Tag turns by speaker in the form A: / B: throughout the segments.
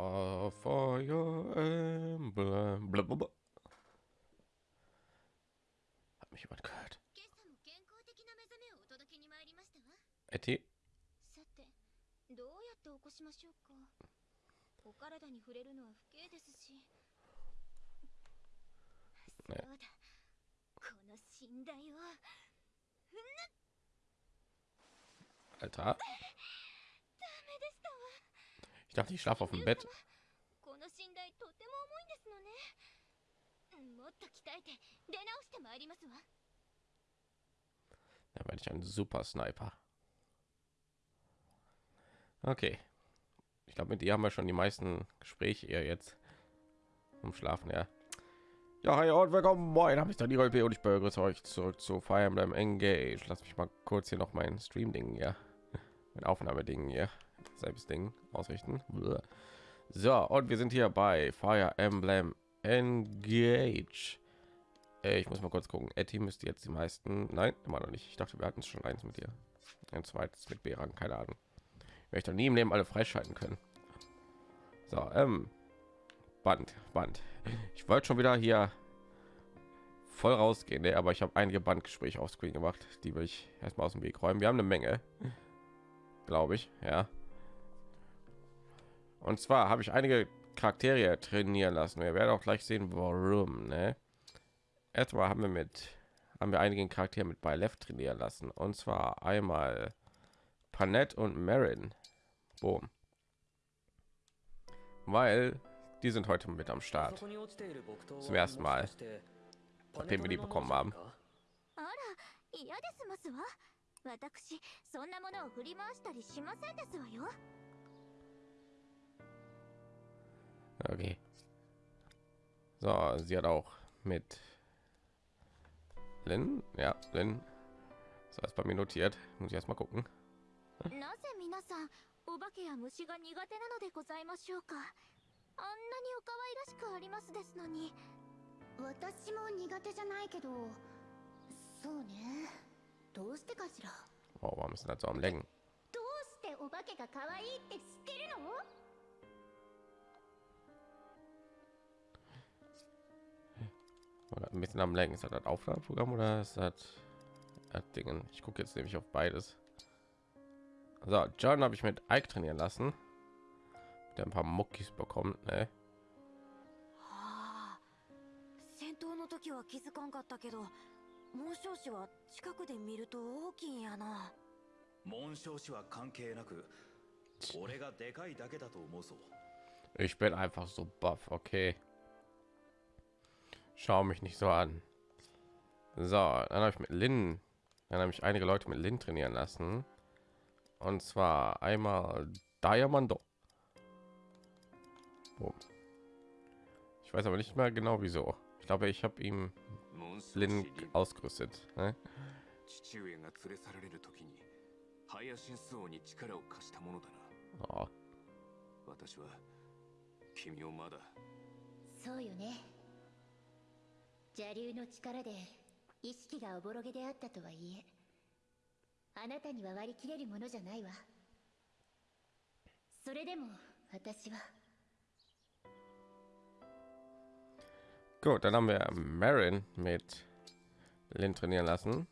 A: uh, Warte,
B: ich schlafe auf dem Bett. Da werde ich ein super Sniper. Okay. Ich glaube, mit ihr haben wir schon die meisten Gespräche eher jetzt um Schlafen, ja. Ja, hi und willkommen. Moin, habe ich dann die Rolle und ich begrüße euch zurück zu Fire Emblem Engage. Lass mich mal kurz hier noch meinen Stream-Ding, ja. Mein Aufnahmeding, ja selbst Ding ausrichten. So, und wir sind hier bei Fire Emblem Engage. Äh, Ich muss mal kurz gucken. Etty müsste jetzt die meisten. Nein, immer noch nicht. Ich dachte, wir hatten schon eins mit dir. Ein zweites mit B-Rang, keine Ahnung. Ich möchte nie im Leben alle freischalten können. So, ähm, Band, Band. Ich wollte schon wieder hier voll rausgehen, ne? aber ich habe einige Bandgespräche auf Screen gemacht, die will ich erstmal aus dem Weg räumen. Wir haben eine Menge, glaube ich, ja. Und zwar habe ich einige Charaktere trainieren lassen. Wir werden auch gleich sehen, warum. Ne? Erstmal haben wir mit haben wir einigen Charaktere mit bei Left trainieren lassen. Und zwar einmal Panette und Marin. Boom. Weil die sind heute mit am Start.
C: Zum ersten Mal,
B: nachdem wir die bekommen haben.
A: あら嫌ですますわ私そんなものを振り回したりしませんですわよ
B: Okay. So, sie hat auch mit Lin, ja, Lin. So ist bei mir notiert. Muss ich erst mal gucken.
A: なぜ皆さんお化けや虫が苦手なのでございましょうかあんなにお可愛らしくありますですのに私も苦手じゃないけどそうねどうしてかしら
B: Oh, warum ist das so am Lenken?
A: どうしてお化けが可愛いって知ってるの
B: ein bisschen am Lenken. Ist das das Aufladeprogramm oder ist das, das Dingen? Ich gucke jetzt nämlich auf beides. So, John habe ich mit Ike trainieren lassen. Der ein paar Muckis bekommt, ne?
D: はあ戦闘の時は気づかんかったけど紋章師は近くで見ると大きいんやな
C: 紋章師は関係なく俺がでかいだけだと思うぞ
B: Ich bin einfach so buff, okay. Schau mich nicht so an. So, dann habe ich mit Lin, dann habe ich einige Leute mit Lin trainieren lassen. Und zwar einmal Diamondo. Boom. Ich weiß aber nicht mehr genau wieso. Ich glaube, ich habe ihm Lin ausgerüstet. Ne?
E: 父上が連れ去られる時にハヤシンス王に力を貸したものだな
B: Oh,
E: 私は君をまだ
A: そうよね 邪竜の力で意識がおぼろげであったとはいえあなたには割り切れるものじゃないわそれでも私は
B: gut, dann haben wir Marin mit Lin trainieren lassen.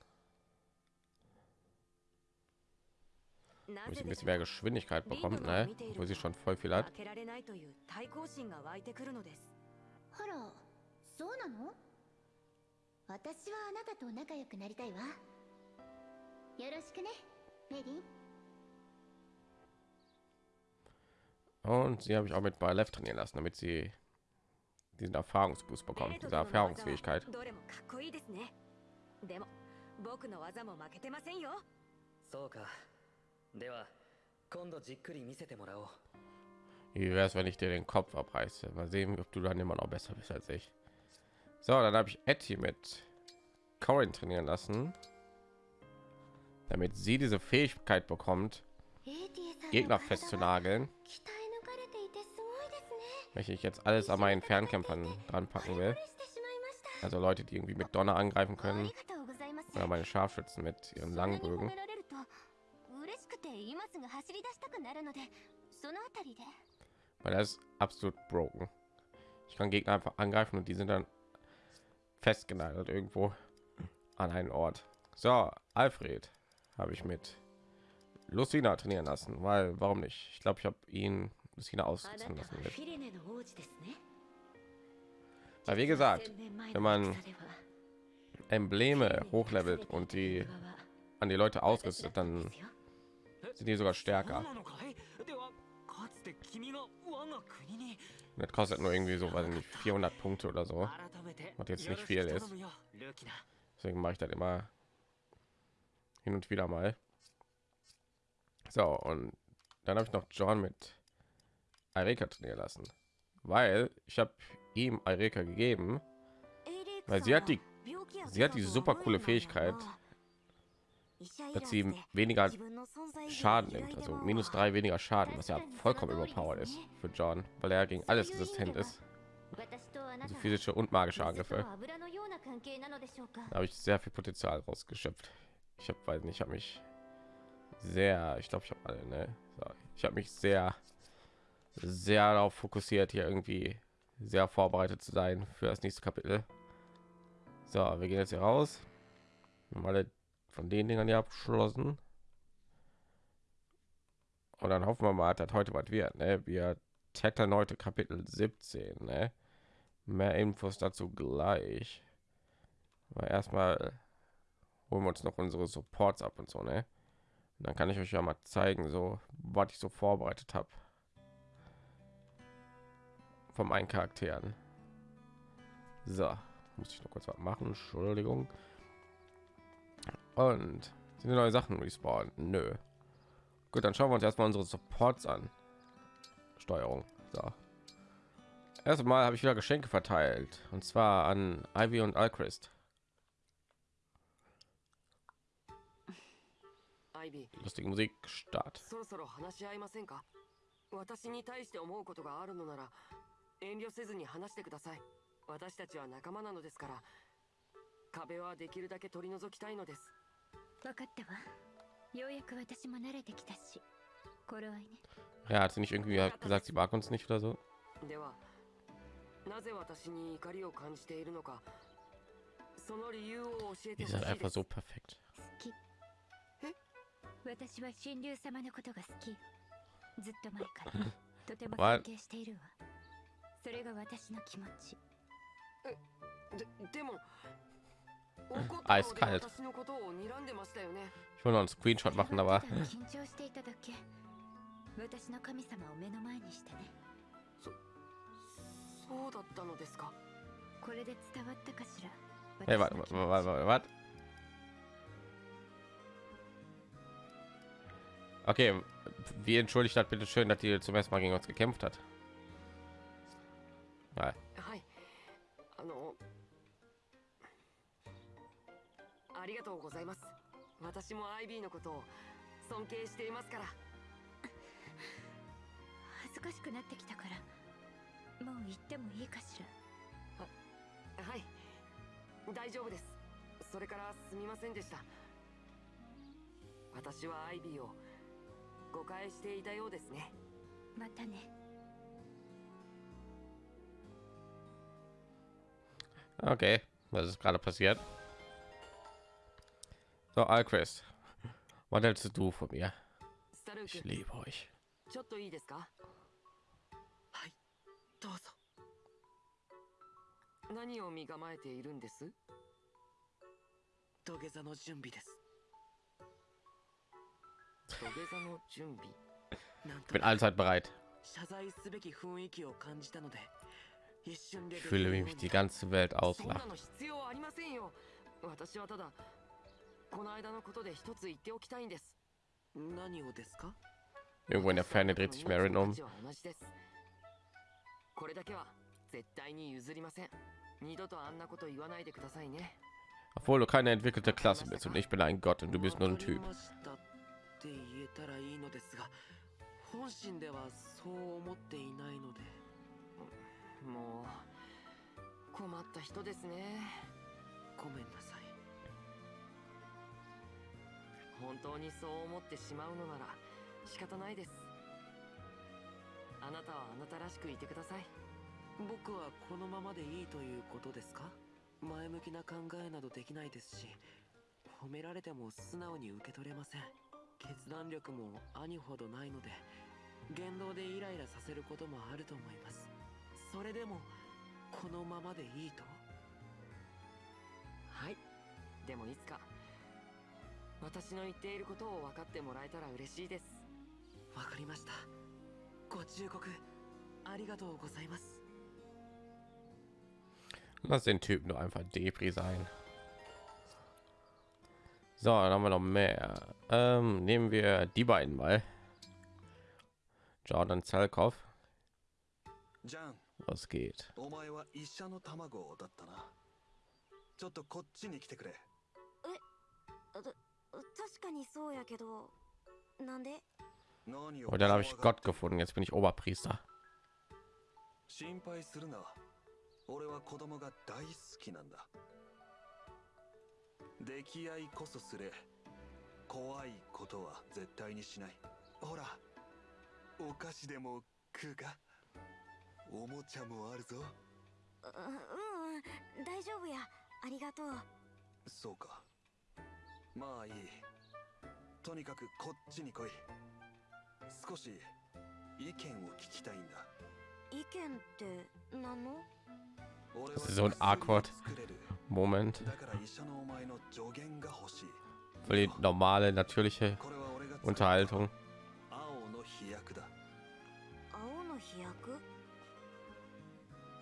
D: な
B: Wo
D: ぜ
B: sie ein
D: でし
B: bisschen
D: ょ
B: mehr
D: う
B: Geschwindigkeit
D: リン
B: bekommt,
D: グが
B: ne?
D: 見ている
B: Wo sie
D: と
B: schon voll viel hat.
D: 負けられないという対抗心が湧いてくるのです
A: あらそうなの 私はあなたと仲良くなりたいわよろしくねメリン
B: Und sie habe ich auch mit bei Left trainieren lassen, damit sie diesen Erfahrungsboost
D: ベ
B: bekommt, diese Erfahrungsfähigkeit.
D: どれもかっこいいですねでも僕の技も負けてませんよ
F: そうかでは今度じっくり見せてもらおう
B: Wie wäre es, wenn ich dir den Kopf abreiße? Mal sehen, ob du dann immer noch besser bist als ich. So, dann habe ich Etty mit Corin trainieren lassen, damit sie diese Fähigkeit bekommt, Gegner festzunageln, welche ich jetzt alles an meinen Fernkämpfern dran packen will. Also Leute, die irgendwie mit Donner angreifen können oder meine Scharfschützen mit ihren Langbögen. Weil das ist absolut broken. Ich kann Gegner einfach angreifen und die sind dann festgenagelt irgendwo an einen Ort. So, Alfred habe ich mit Lucina trainieren lassen, weil warum nicht? Ich glaube, ich habe ihn Lucina aussitzen lassen. Weil wie gesagt, wenn man Embleme hochlevelt und die an die Leute ausrüstet, dann sind die sogar stärker. Das kostet nur irgendwie so, weiß nicht, 400 Punkte oder so. Was jetzt nicht viel ist. Deswegen mache ich das immer hin und wieder mal. So, und dann habe ich noch John mit Erika trainieren lassen, weil ich habe ihm Erika gegeben, weil sie hat die sie hat die super coole Fähigkeit, dass sie weniger Schaden nimmt, also minus drei weniger Schaden, was ja vollkommen überpowered ist für John, weil er gegen alles resistent ist. Also physische und magische Angriffe. Da habe ich sehr viel Potenzial rausgeschöpft. Ich habe, weiß nicht, habe mich sehr, ich glaube, ich habe alle, ne? Ich habe mich sehr, sehr darauf fokussiert, hier irgendwie sehr vorbereitet zu sein für das nächste Kapitel. So, wir gehen jetzt hier raus. Normale von den Dingern hier abgeschlossen. Und dann hoffen wir mal, dass heute was wird. Ne? Wir tackern heute Kapitel 17. Ne? Mehr Infos dazu gleich. Aber erstmal holen wir uns noch unsere Supports ab und so, ne? Und dann kann ich euch ja mal zeigen, so was ich so vorbereitet habe. Von meinen Charakteren. So, muss ich noch kurz was machen. Entschuldigung. Und sind neue Sachen respawnen? Nö. Gut, dann schauen wir uns erstmal unsere Supports an. Steuerung. So. Erstmal habe ich wieder Geschenke verteilt und zwar an Ivy und Alchrist.
G: アイビー
B: Lustige Musik, Start.
G: そろそろ話し合いませんか私に対して思うことがあるのなら遠慮せずに話してください私たちは仲間なのですから壁はできるだけ取り除きたいのです
B: Ja, hat sie nicht irgendwie gesagt, sie mag uns nicht oder so?
G: なぜ私に怒りを感じているのかその理由を教えて
B: Ihr
G: ほしい
B: seid
G: で
B: einfach
G: す
B: so perfekt.
A: 好き私は神竜様のことが好きずっと前からとても尊敬しているわそれが私の気持ち
G: ででも
B: Eiskalt.
G: 私のことを睨んでましたよね
B: Ich will noch einen Screenshot machen,
A: それは
B: aber
A: ただ緊張していただけ私の神様を目の前にしてね
G: そうだったのですか
A: これで伝わったかしら
B: hey,
A: 私
B: warte,
A: の
B: warte,
A: 気持ち
B: warte, warte, warte. Okay, wie entschuldigt hat bitte schön, dass die zum ersten Mal gegen uns gekämpft hat? Ja,
G: りがとうございます。私もアイビーのことを尊敬していますから。
A: 恥ずかしくなってきたからもう言ってもいいかしら。
G: はい。大丈夫です。それからすみませんでした。私はアイビーを誤解していたようですね。
A: またね。
B: Okay, was ist gerade passiert? So, Alquest, was hältst du von mir? Ich liebe euch. Ich bin allzeit bereit. Ich fühle mich die ganze Welt
G: auslachen. この間のことで一つ言っておきたいんです。何をですか
B: ？Irgendwo in der Ferne dreht sich Marin um.
G: 私は同じです。これだけは絶対に譲りません。二度とあんなこと言わないでくださいね。
B: Obwohl du keine entwickelte Klasse bist und ich bin ein Gott und du bist nur ein Typ.
G: わかりましたって言えたらいいのですが本心ではそう思っていないのでもう困った人ですね。ごめんなさい本当にそう思ってしまうのなら仕方ないです。あなたはあなたらしくいてください。僕はこのままでいいということですか？前向きな考えなどできないですし褒められても素直に受け取れません。決断力も兄ほどないので言動でイライラさせることもあると思います。それでもこのままでいいと？はい。でもいつか私の言っていることを分かってもらえたら嬉しいですわかりましたご忠告ありがとうございます
B: Lass den Typen nur einfach Depri sein. So, dann haben wir noch mehr. Ähm, nehmen wir die beiden mal. Jordan Zalkov. Was geht?
C: お
D: 確かにそうやけどなんで？
C: 何を
B: Und dann habe ich Gott gefunden. Jetzt bin ich Oberpriester.
C: 心配するな。俺は子供が大好きなんだ。出来合いこそすれ。怖いことは絶対にしない。ほらお菓子でも食うか？おもちゃもあるぞ。
D: ううんうん大丈夫や。ありがとう。
C: そうかまあいいとにかくこっちに来い少し意見を聞きたいんだ
D: 意見って何の
B: So ein awkward Moment. Voll die normale, natürliche Unterhaltung.
C: あ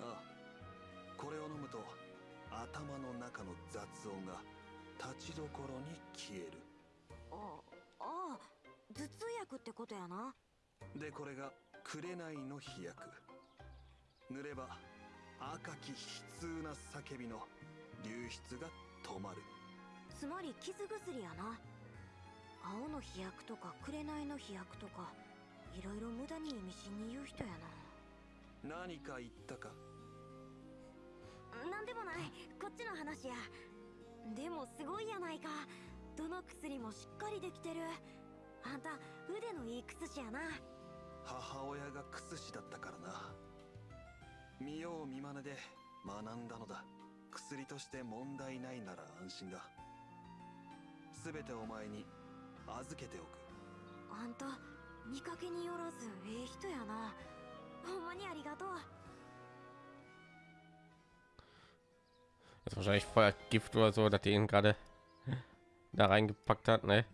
C: あこれを飲むと頭の中の雑音が立ちどころに消える。
D: あああ頭痛薬ってことやな。
C: でこれが紅の飛躍。塗れば赤き悲痛な叫びの流出が止まる。
D: つまり傷薬やな。青の飛躍とか紅の飛躍とかいろいろ無駄に意味深に言う人やな。
C: 何か言ったか？
D: なんでもない。こっちの話やでもすごいやないか。どの薬もしっかりできてる。あんた腕のいい薬師やな。
C: 母親がクス師だったからな。見よう見まねで学んだのだ。薬として問題ないなら安心だ。全てお前に預けておく。
D: あんた見かけによらずええ人やな。ほんまにありがとう
B: ist wahrscheinlich Gift oder so, dass die ihn gerade da reingepackt hat. Ne?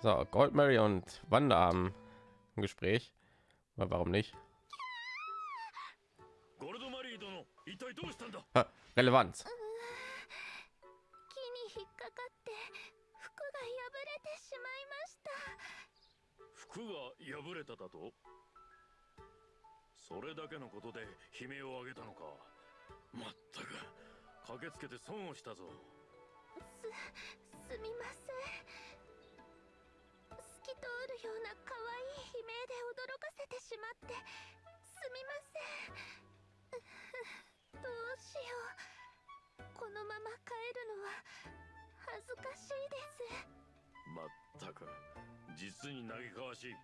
B: So, Gold Mary und Wanda haben ein Gespräch. Aber warum nicht? Ha, Relevanz.
H: 駆けつけて損をしたぞ。
A: すすみません。透き通るような可愛い悲鳴で驚かせてしまって。すみません。どうしよう。このまま帰るのは恥ずかしいです。
H: まったく実に嘆かわしい。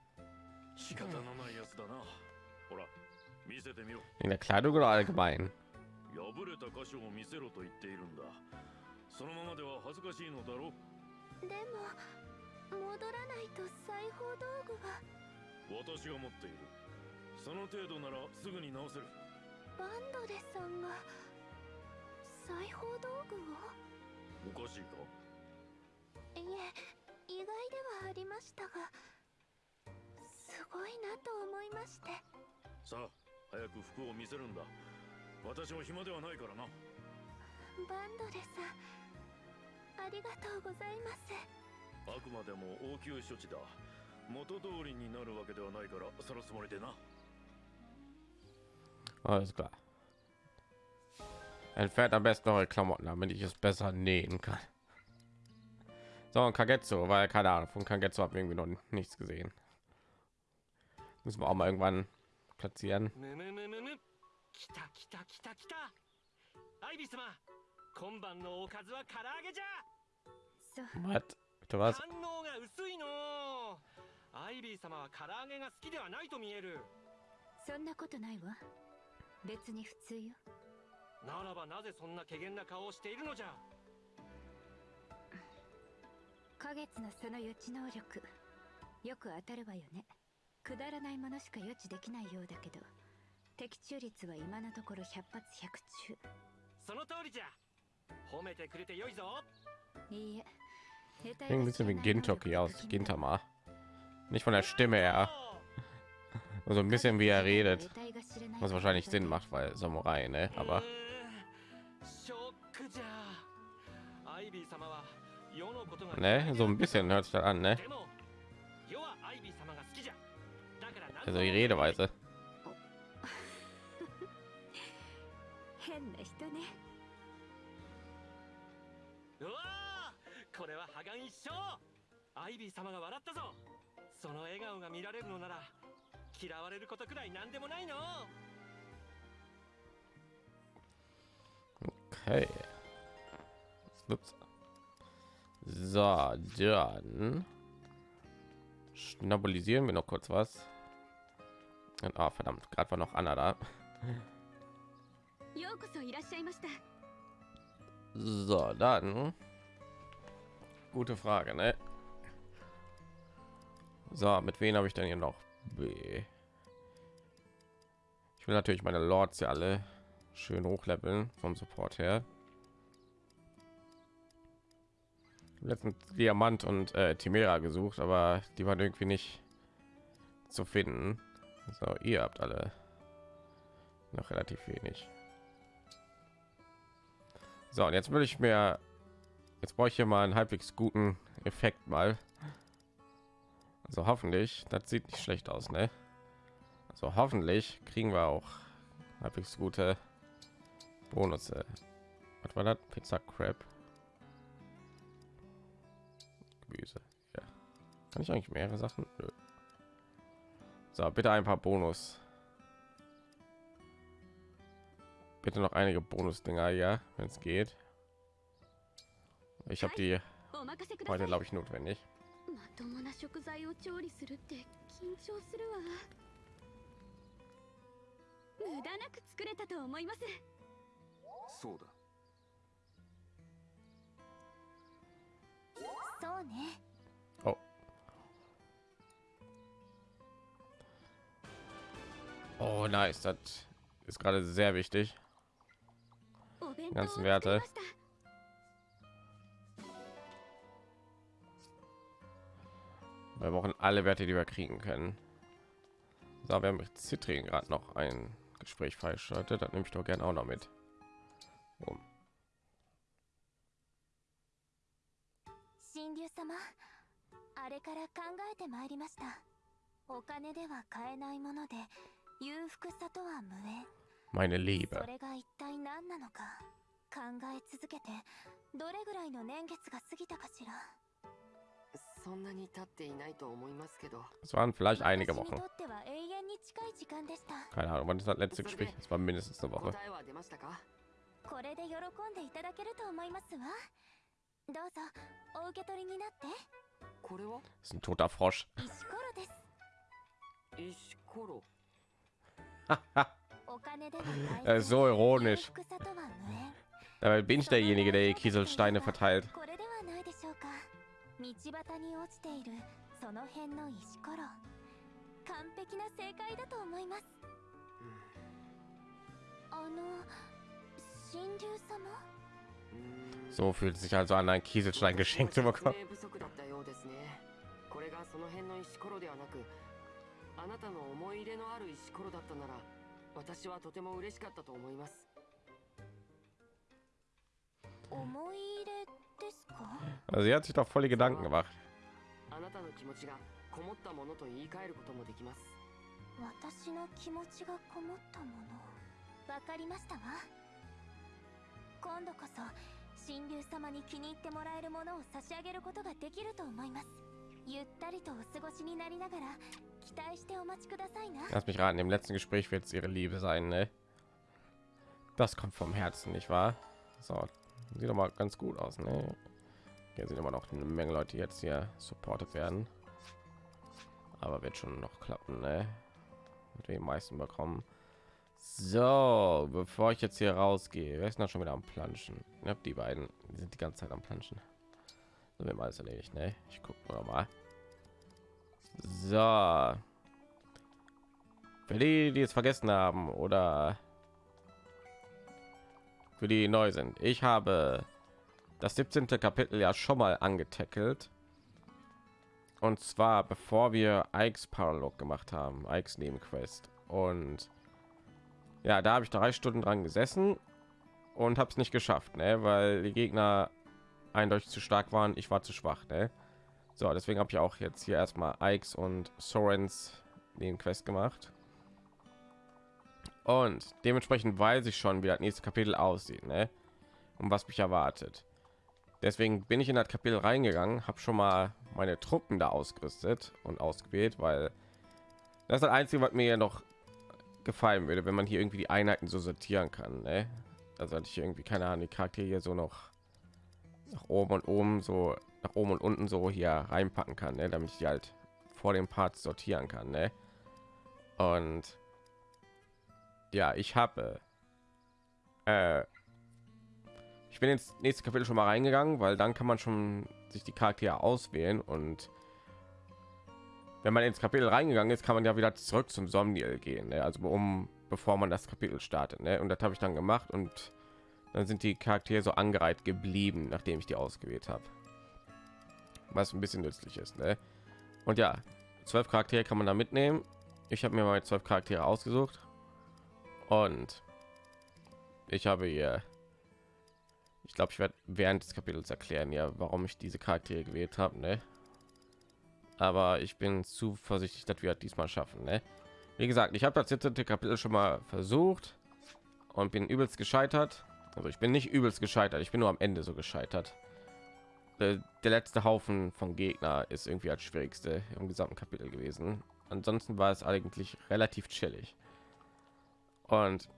H: 仕方のないやつだな。ほら見せてみろ。
B: In der Kleidung oder allgemein?
H: 破れた箇所を見せろと言っているんだ。そのままでは恥ずかしいのだろ
A: でも戻らないと裁縫道具が
H: 私が持っている。その程度ならすぐに直せる。
A: バンドレさんが裁縫道具を？
H: おかしいか？
A: いえ意外ではありましたがすごいなと思いまして。
H: さあ早く服を見せるんだ私も暇ではないからな
A: バンドレさんありがとうございます
H: あくまでも応急処置だ元通りになるわけではないからそのつもりでな
B: Alles klar. Entfernt am besten eure Klamotten, damit ich es besser nähen kann. So, und Kagetsu, weil keine Ahnung, von Kagetsu habe irgendwie noch nichts gesehen. Müssen wir auch mal irgendwann platzieren.
I: 来た来た来た来た。アイビス様今晩のおかずは唐揚げじゃ。
B: Was? Bitte was?
I: 反応が薄いの。アイビー様は唐揚げが好きではないと見える。
A: そんなことないわ。別に普通よ。
I: ならばなぜそんな怪げな顔をしているのじゃ。
A: 花月のその予知能力。よく当たるわよね。くだらないものしか予知できないようだけど的中率は今のところ100発100中
I: その通りじゃ褒めてくれてよいぞ
A: いいえ
B: ein bisschen wie Gintoki aus Gintama. Nicht von der Stimme her. Also ein bisschen wie er redet. Was wahrscheinlich Sinn macht, weil Samurai, ne? Aber. so ein bisschen hört sich an, ne? Also die Redeweise.
A: 変な人ね
I: うわーこれは破顔一生アイビー様が笑ったぞその笑顔が見られるのなら嫌われることくらい何でもないの
B: Okay. Ups. So, dann stabilisieren wir noch kurz was. Und, ah, verdammt, gerade war noch Anna da. So, dann. Gute Frage, ne? So, mit wem habe ich denn hier noch? B. Ich will natürlich meine Lords ja alle schön hochleveln vom Support her. Letzten Diamant und äh, Timera gesucht, aber die waren irgendwie nicht zu finden. So, ihr habt alle noch relativ wenig. So, und jetzt will ich mir, jetzt brauche ich hier mal einen halbwegs guten Effekt mal. Also hoffentlich, das sieht nicht schlecht aus, ne? Also hoffentlich kriegen wir auch halbwegs gute Bonusse. Was war das? Pizza Crab. Gemüse. Ja. Kann ich eigentlich mehrere Sachen? Nö. So, bitte ein paar Bonus. bitte noch einige Bonusdinger, ja, wenn es geht. Ich habe die heute, glaube ich, notwendig.
A: Oh.
B: Oh, nice. Das ist gerade sehr wichtig ganzen Werte. Wir brauchen alle Werte, die wir kriegen können. So, wir haben mit Zitrin gerade noch ein Gespräch freigeschaltet. Das nehme ich doch gerne auch noch mit. Um. Meine Liebe.
A: 考え続けてどれぐらいの年月が過ぎたかしら
G: そんなに経っていないと思いますけど。
B: そん
A: なに経っていないと思いま
B: すけど。そんなに経っていな
G: いと思いますわけ
A: ど。そんなに経っていないと思いますけど。どうぞ、お受け取りになって。
G: これは
A: 石ころです。
G: 石ころ。
A: お金で
B: も
A: 大事
B: な福
A: 里は無
B: 縁。
A: 福さとは無縁
B: Dabei bin ich derjenige, der die Kieselsteine verteilt.
A: これではないでしょうか道端に落ちているその辺の石ころ完璧な正解だと思いますあの神竜様
G: うーん
B: So fühlt es sich also an, einen Kieselstein geschenkt zu
G: 説
B: bekommen.
G: 明不足だったようですねこれがその辺の石ころではなくあなたの思い入れのある石ころだったなら私はとても嬉しかったと思います
A: 思い入れですか
B: also sie hat sich doch voll die Gedanken gemacht. Lass mich raten, im letzten Gespräch wird es ihre Liebe sein, ne? Das kommt vom Herzen, nicht wahr? So, sieht doch mal ganz gut aus, ne? Hier sind immer noch eine Menge Leute, jetzt hier supportet werden. Aber wird schon noch klappen, ne? mit den meisten bekommen. So, bevor ich jetzt hier rausgehe, wer ist noch schon wieder am Planschen? Ja, die beiden die sind die ganze Zeit am Planschen. So, wir haben alles erledigt, ne? Ich gucke mal. So. Für die, die es vergessen haben oder für die neu sind. Ich habe das 17. Kapitel ja schon mal angetackelt. Und zwar bevor wir Ikes Paralog gemacht haben, Ikes Nebenquest. Und ja, da habe ich drei Stunden dran gesessen und habe es nicht geschafft, ne? weil die Gegner eindeutig zu stark waren. Ich war zu schwach. Ne? So, deswegen habe ich auch jetzt hier erstmal Ikes und Sorens Nebenquest gemacht. Und dementsprechend weiß ich schon, wie das nächste Kapitel aussieht, ne? Und was mich erwartet. Deswegen bin ich in das Kapitel reingegangen, habe schon mal meine Truppen da ausgerüstet und ausgewählt, weil das ist das Einzige, was mir noch gefallen würde, wenn man hier irgendwie die Einheiten so sortieren kann. Ne? Also hatte ich irgendwie keine Ahnung, die Charaktere hier so noch nach oben und oben so nach oben und unten so hier reinpacken kann, ne? damit ich die halt vor dem Part sortieren kann. Ne? Und ja, ich habe äh, ich bin ins nächste Kapitel schon mal reingegangen, weil dann kann man schon sich die Charaktere auswählen und wenn man ins Kapitel reingegangen ist, kann man ja wieder zurück zum Somniel gehen, ne? also um bevor man das Kapitel startet. Ne? Und das habe ich dann gemacht und dann sind die Charaktere so angereiht geblieben, nachdem ich die ausgewählt habe, was ein bisschen nützlich ist. Ne? Und ja, zwölf Charaktere kann man da mitnehmen. Ich habe mir mal zwölf Charaktere ausgesucht und ich habe hier, ich glaube, ich werde während des Kapitels erklären, ja, warum ich diese Charaktere gewählt habe, ne? Aber ich bin zuversichtlich, dass wir diesmal schaffen, ne? Wie gesagt, ich habe das 17. Kapitel schon mal versucht und bin übelst gescheitert. Also ich bin nicht übelst gescheitert, ich bin nur am Ende so gescheitert. Der, der letzte Haufen von Gegner ist irgendwie als schwierigste im gesamten Kapitel gewesen. Ansonsten war es eigentlich relativ chillig. Und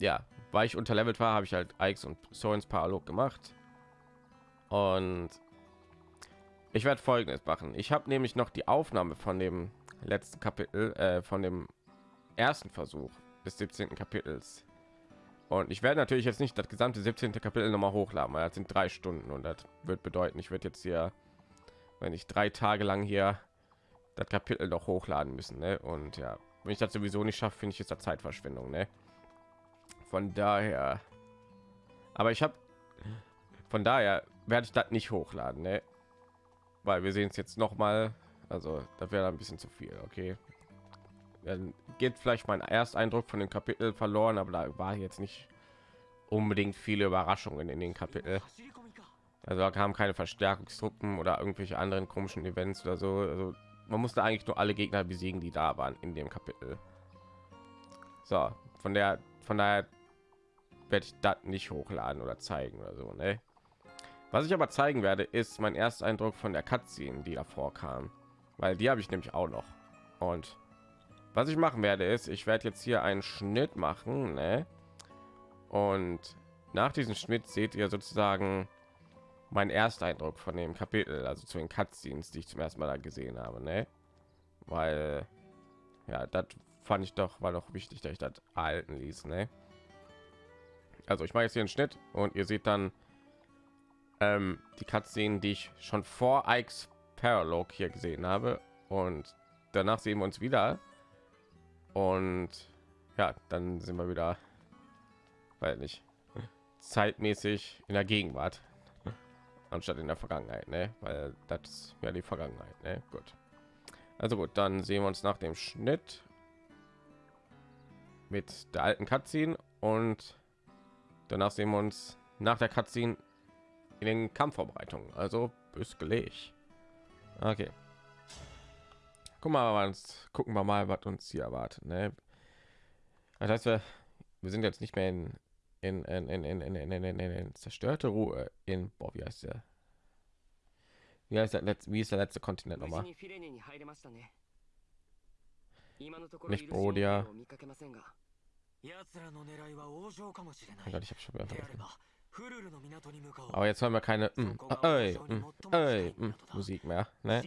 B: ja, weil ich unterlevelt war, habe ich halt Ikes und Sorens Paralog gemacht. Und ich werde folgendes machen. Ich habe nämlich noch die Aufnahme von dem letzten Kapitel, äh, von dem ersten Versuch des 17. Kapitels. Und ich werde natürlich jetzt nicht das gesamte 17. Kapitel noch mal hochladen, weil das sind drei Stunden und das wird bedeuten, ich werde jetzt hier, wenn ich drei Tage lang hier das Kapitel noch hochladen müssen. Ne? Und ja, wenn ich das sowieso nicht schaffe, finde ich jetzt Zeitverschwendung. Ne? Von daher, aber ich habe, von daher werde ich das nicht hochladen, ne? weil wir sehen es jetzt noch mal. Also da wäre ein bisschen zu viel. Okay, dann geht vielleicht mein Ersteindruck von dem Kapitel verloren, aber da war jetzt nicht unbedingt viele Überraschungen in den Kapitel. Also da kamen keine Verstärkungstruppen oder irgendwelche anderen komischen Events oder so. Also man musste eigentlich nur alle Gegner besiegen, die da waren in dem Kapitel. So, von der von daher werde ich das nicht hochladen oder zeigen oder so, ne? Was ich aber zeigen werde, ist mein erster Eindruck von der Cutscene, die davor kam, weil die habe ich nämlich auch noch. Und was ich machen werde, ist, ich werde jetzt hier einen Schnitt machen, ne? Und nach diesem Schnitt seht ihr sozusagen mein erster Eindruck von dem Kapitel, also zu den Cutscenes, die ich zum ersten Mal da gesehen habe, ne? Weil ja, das fand ich doch war doch wichtig, dass ich das erhalten ließ, ne? Also ich mache jetzt hier einen Schnitt und ihr seht dann ähm, die Cutscene, die ich schon vor Ikes Paralog hier gesehen habe und danach sehen wir uns wieder und ja, dann sind wir wieder, weil nicht zeitmäßig in der Gegenwart anstatt in der Vergangenheit, ne? Weil das ja die Vergangenheit, ne? Gut. Also gut, dann sehen wir uns nach dem Schnitt mit der alten Cutscene und danach sehen wir uns nach der Cutscene in den Kampfvorbereitungen. Also bis gleich. Okay. Guck mal, was, gucken wir mal, was uns hier erwartet. Ne? Das heißt, wir, wir sind jetzt nicht mehr in in, in, in, in, in, in, in, in zerstörte Ruhe in boah, wie heißt der? Wie heißt der letzte, wie ist der letzte Kontinent nochmal? Nicht Brodia. Oh Gott, ich schon wieder. Aber jetzt haben wir keine mm, äh, äh, mm, Musik mehr. Ne?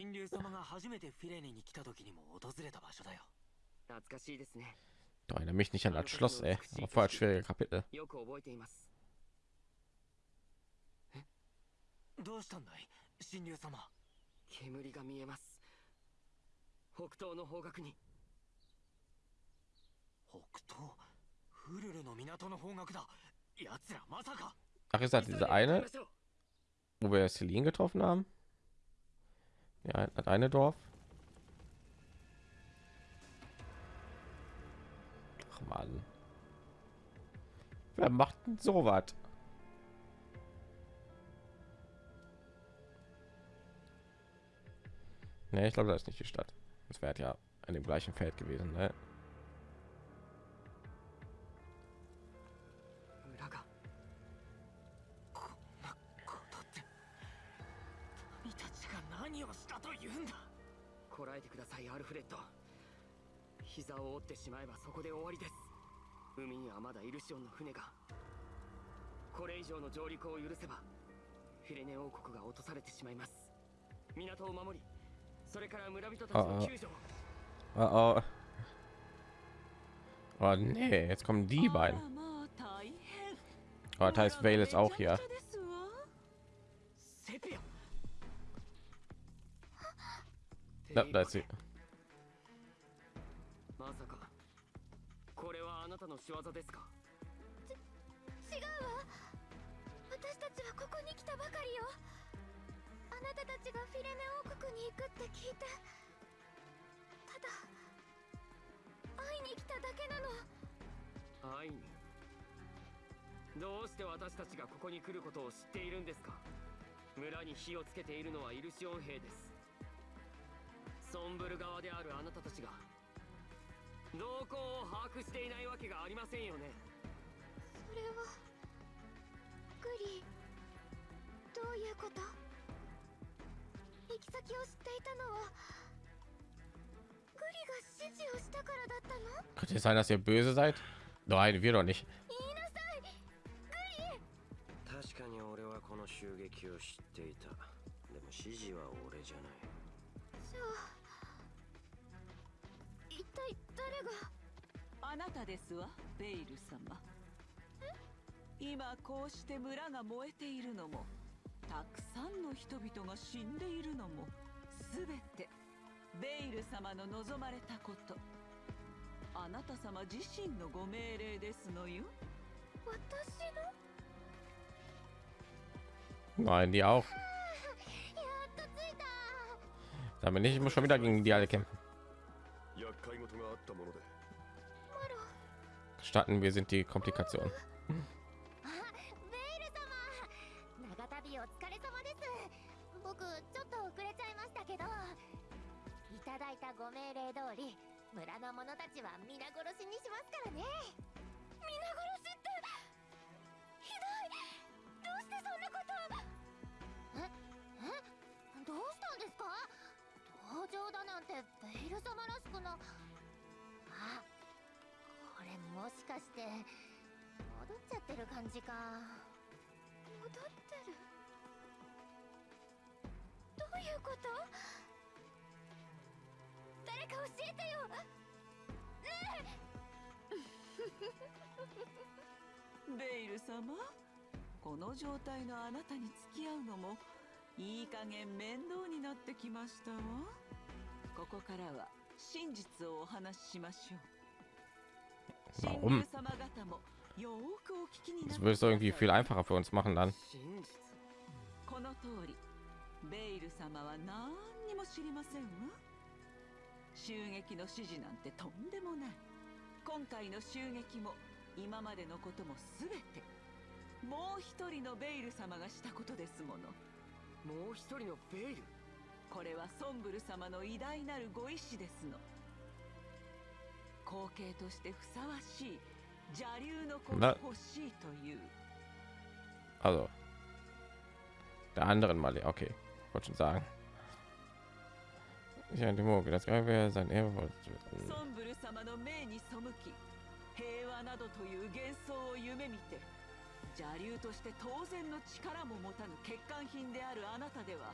G: 懐かしいですね
B: Doch, erinnere mich nicht an das Schloss, ey. War voll das schwierige Kapitel.
G: よく覚えています
I: どうしたんだい神竜様
G: 煙が見えます北東の方角に
I: 北東フルルの港の方角だ奴らまさか
B: Ach, ist das
G: 急いで
B: diese
G: 向かい
B: eine,
G: ましょう
B: wo wir Celine getroffen haben? Ja, das eine Dorf. Ach man. Wer macht denn so was? Ne, ich glaube, das ist nicht die Stadt. Das wäre ja an dem gleichen Feld gewesen, ne?
G: 膝を折ってしまえばそこで終わりです海にはまだイルシオンの船がこれ以上の上陸を許せばフィレネ王国が落とされてしまいます港を守りそれから村人たちの救助を
B: Oh, oh. oh nee, jetzt kommen die beiden. Oh, das heißt, Vale ist auch hier.
J: ですわ
I: セピア
B: Da, da ist sie.
G: たの仕業ですか？
A: 違うわ。私たちはここに来たばかりよ。あなたたちがフィレネ王国に行くって聞いて。ただ会いに来ただけなの。
G: 会いに。どうして私たちがここに来ることを知っているんですか？村に火をつけているのはイルシオン兵です。ソンブル側であるあなたたちが動向を把握していないわけがありませんよね。
A: それはグリどういうこと？行き先を知っていたのはグリが指示をしたからだったの
B: ？Könnte es sein, dass ihr böse seid? Nein, wir doch nicht.
A: 言いなさい！グリ！
K: 確かに俺はこの襲撃を知っていた。でも指示は俺じゃない。
A: じゃあ一体誰が？
J: あなたですわベイル様。今こうして村が燃えているのもたくさんの人々が死んでいるのもすべてベイル様の望まれたこと。あなた様自身のご命令ですのよ。
A: 私の
B: ？Nein, die auch.
A: やっと着いた。
B: Damit nicht, ich muss schon wieder gegen die alle kämpfen. Starten wir sind die Komplikation.
A: ご命令通り村の者たちは皆殺しにしますからね。皆殺しってひどい。どうしてそんなことえ？え？どうしたんですか？登場だなんてベイル様らしくな。あこれもしかして戻っちゃってる感じか。戻ってる。どういうこと？誰か教えてよ。ね
J: ベイル様？この状態のあなたに付き合うのもいい加減面倒になってきましたわここからは真実をお話ししましょう。
B: Warum?
J: 神竜様方もよーくお聞きにな
B: Das würde es
J: くだ
B: irgendwie viel einfacher für uns machen dann.
G: 真実。
J: この通り。ベイル様は何にも知りませんわ。襲撃の指示なんてとんでもない。今回の襲撃も今までのことも全て。もう一人のベイル様がしたことですもの。
G: もう一人のベイル？
J: これはソンブル様の偉大なるご意志ですの後継としてふさわしい邪竜の子が欲しいという
B: Also. Der anderen mal, okay. Wollte schon sagen. Ich an dem das wäre sein Ehre.
J: ソンブル様の命に背き平和などという幻想を夢見て邪竜として当然の力も持たぬ欠陥品であるあなたでは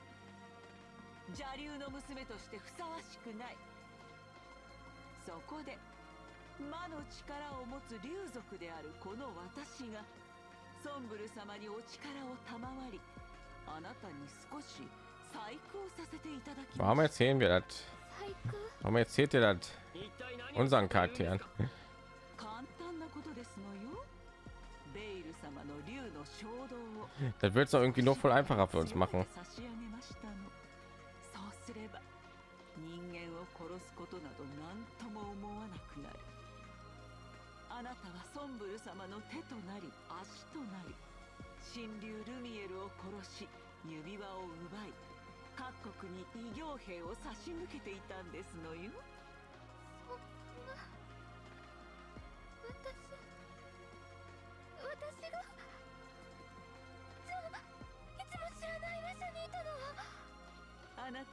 J: 邪竜の娘としてふさわしくないそそこで魔の力を持つ竜族であるこの私がソンブル様にお力を賜りあなたに少し細工をさせていただき
B: Warum
J: ました
B: erzählen wir das? Warum erzählt ihr das unseren Charakteren?
J: 簡単なことですのよベイル様の竜の衝動を
B: Das wird es irgendwie noch voll einfacher für uns machen.
J: すれば人間を殺すことなど何とも思わなくなる。あなたはソンブル様の手となり足となり神竜ルミエルを殺し指輪を奪い各国に異形兵を差し向けていたんですのよ。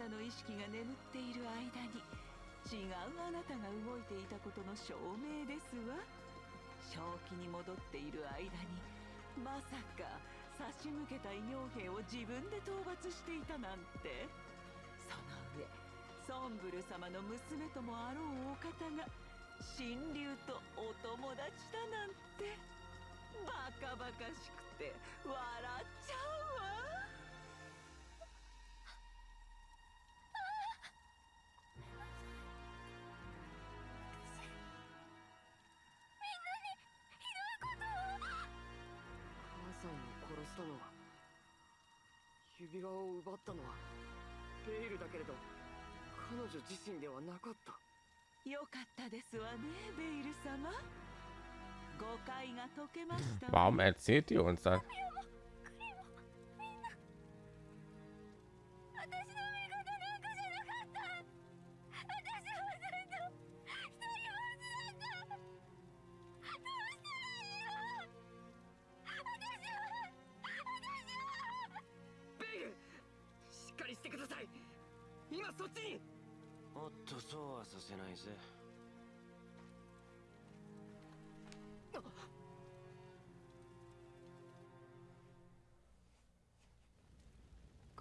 A: なの
J: 意識が眠っている間に違うあなたが動いていたことの証明ですわ。正気に戻っている間にまさか差し向けた異形兵を自分で討伐していたなんて。その上ソンブル様の娘ともあろうお方が神竜とお友達だなんてバカバカしくて笑っちゃう。
G: 指輪を奪ったのはベイルだけれど彼女自身ではなかった。
J: よかったですわねベイル様。誤解が解けましたわ
B: Warum erzählt ihr uns das?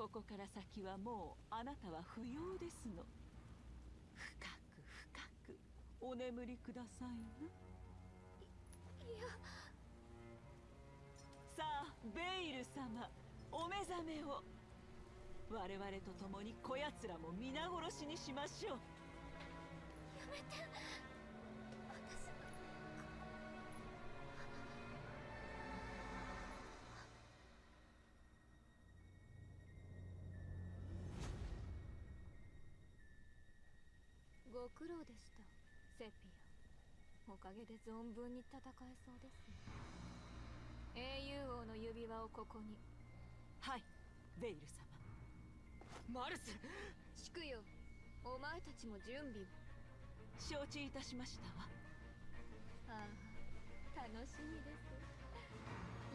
J: ここから先はもうあなたは不要ですの。深く深くお眠りくださいない
A: や。
J: さあベイル様お目覚めを。我々と共にこやつらも皆殺しにしましょう。
A: やめてご苦労でした。セピア。おかげで存分に戦えそうですね。英雄王の指輪をここに。
J: はい。ベイル様。
G: マルス。
A: 祝よ。お前たちも準備を
J: 承知いたしましたわ。
A: ああ楽しみです。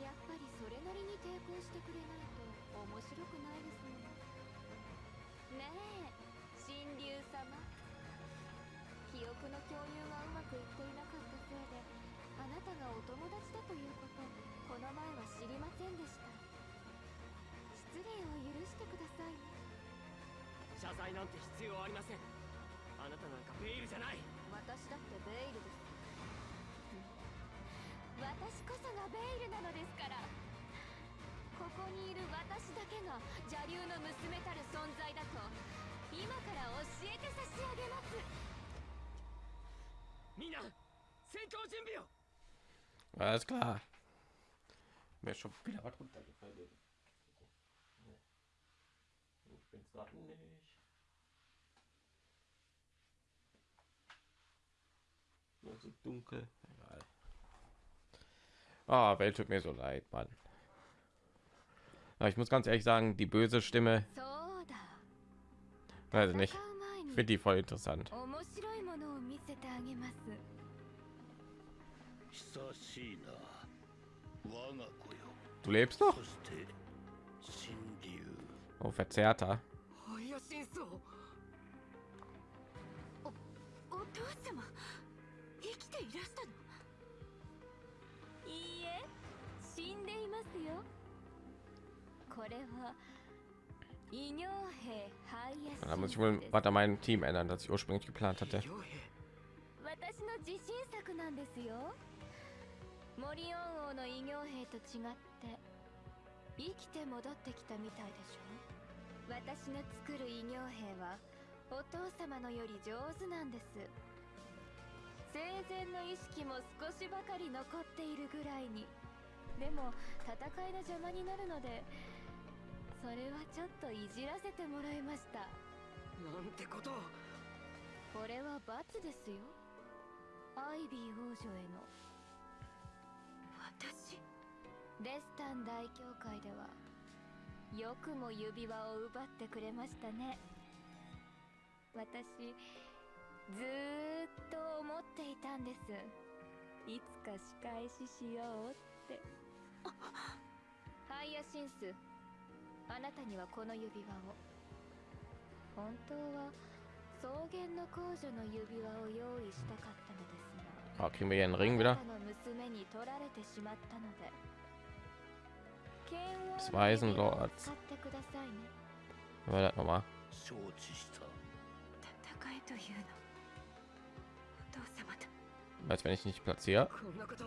A: やっぱりそれなりに抵抗してくれないと面白くないですもんねえ神竜様記憶の共有がうまくいっていなかったせいであなたがお友達だということこの前は知りませんでした。失礼を許してください。ね
G: 謝罪なんて必要ありません。あなたなんかベイルじゃない。
A: 私だってベイルです。私こそがベイルなのですから。ここにいる私だけが邪竜の娘たる存在だと今から教えて差し上げます
B: Alles klar. Mir schon wieder was runtergefallen. Ich bin gerade nicht. Nur so dunkel. Egal. Ah, Welt tut mir so leid, Mann. Aber ich muss ganz ehrlich sagen, die böse Stimme. Also nicht. Ich finde die voll interessant.
A: げます
H: 久しいな我が子よ
B: Du lebst noch?
H: そして神竜
B: Oh, verzerrter.
G: ハイヤシンスを
A: お父様生きていらしたのいいえ死んでいますよこれは異形兵ハイヤシン
B: Da muss ich wohl weiter mein Team ändern, das ich ursprünglich geplant hatte.
L: 私の自信作なんですよ。モリオン王の異形兵と違って生きて戻ってきたみたいでしょ。私の作る異形兵はお父様のより上手なんです。生前の意識も少しばかり残っているぐらいに。でも戦いの邪魔になるのでそれはちょっといじらせてもらいました。
G: なんてことを。
L: これは罰ですよアイビー王女への。
M: 私？
L: レスタン大教会ではよくも指輪を奪ってくれましたね。私ずーっと思っていたんです。いつか仕返ししようって。ハイヤシンスあなたにはこの指輪を。本当は草原の公女の指輪を用意したかったのです が
B: Oh, kriegen wir hier einen Ring wieder?
L: あなたの娘に取られてしまったので剣王
B: Das
L: の
B: Weißen
L: 指輪を
B: Lords.
L: 使ってくださいね
B: Was war das nochmal?
N: 承知した
M: 戦いというのお父様と
B: Als wenn ich nicht platziere.
G: こんなこと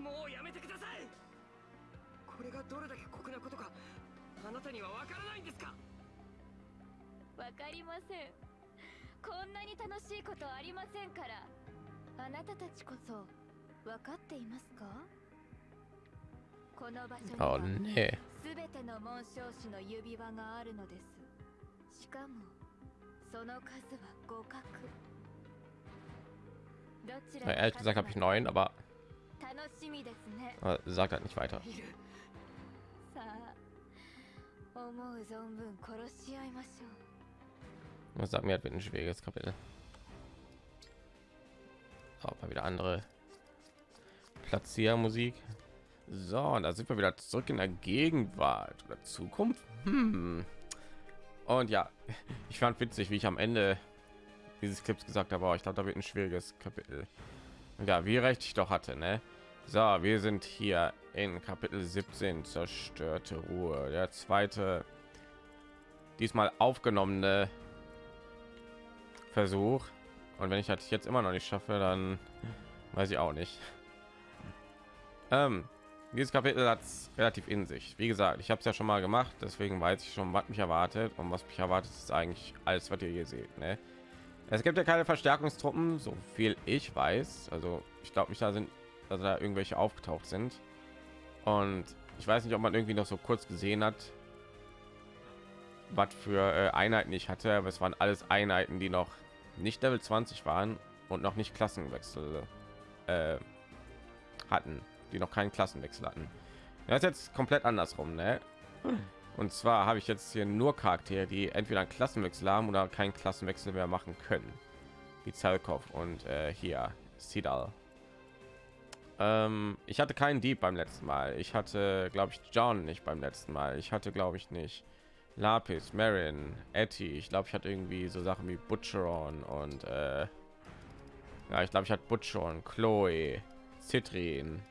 G: もうやめてくださいこれがどれだけ酷なことかあなたにはわからないんですか
L: わかりませんこんなに楽しいことありませんから あなたたちこそ分かっていますかこの場所に
B: Oh
L: は
B: nee.
L: すべての紋章師の指輪があるのですしかもその数は互角どちら
B: Ja,
L: が
B: ehrlich gesagt habe ich neun, aber
L: 楽しみですね
B: äh, sagt halt nicht weiter.
G: いる
L: さあ思う存分殺し合いましょう
B: Das sagt mir, halt wird ein schwieriges Kapitel. Auch mal wieder andere Platziermusik. So, da sind wir wieder zurück in der Gegenwart oder Zukunft. Hm. Und ja, ich fand witzig, wie ich am Ende dieses Clips gesagt habe, oh, ich glaube, da wird ein schwieriges Kapitel. Ja, wie recht ich doch hatte, ne? So, wir sind hier in Kapitel 17, zerstörte Ruhe. Der zweite, diesmal aufgenommene Versuch. Und wenn ich das jetzt immer noch nicht schaffe, dann weiß ich auch nicht. Ähm, dieses Kapitel hat relativ in sich. Wie gesagt, ich habe es ja schon mal gemacht, deswegen weiß ich schon, was mich erwartet. Und was mich erwartet, ist eigentlich alles, was ihr hier seht. Ne? Es gibt ja keine Verstärkungstruppen, so viel ich weiß. Also ich glaube nicht, da sind, dass da irgendwelche aufgetaucht sind. Und ich weiß nicht, ob man irgendwie noch so kurz gesehen hat, was für äh, Einheiten ich hatte, aber es waren alles Einheiten, die noch nicht Level 20 waren und noch nicht Klassenwechsel äh, hatten, die noch keinen Klassenwechsel hatten. Das ist jetzt komplett andersrum, ne? Und zwar habe ich jetzt hier nur Charaktere, die entweder einen Klassenwechsel haben oder keinen Klassenwechsel mehr machen können, wie Zalkov und äh, hier Sidal. Ähm, ich hatte keinen Dieb beim letzten Mal. Ich hatte, glaube ich, John nicht beim letzten Mal. Ich hatte, glaube ich, nicht Lapis, Marin, Etty. Ich glaube, ich hatte irgendwie so Sachen wie Butcheron und äh, ja, ich glaube, ich hatte Butcheron, Chloe, Citrin,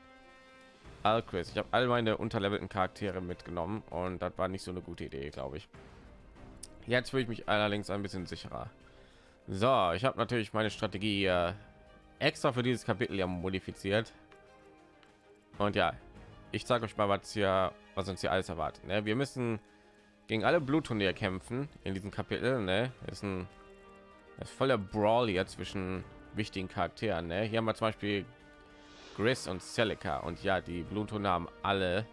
B: Alquist. Ich habe all meine unterlevelten Charaktere mitgenommen und das war nicht so eine gute Idee, glaube ich. Jetzt fühle ich mich allerdings ein bisschen sicherer. So, ich habe natürlich meine Strategie äh, extra für dieses Kapitel ja modifiziert. Und ja, ich zeige euch mal, was hier, was uns hier alles erwartet. Ne? Wir müssen gegen alle Blutturnier kämpfen in diesem Kapitel. Ne? Ist ein ist voller Brawl hier zwischen wichtigen Charakteren. Ne? Hier haben wir zum Beispiel Gris und Celica und ja, die Bluthunde haben alle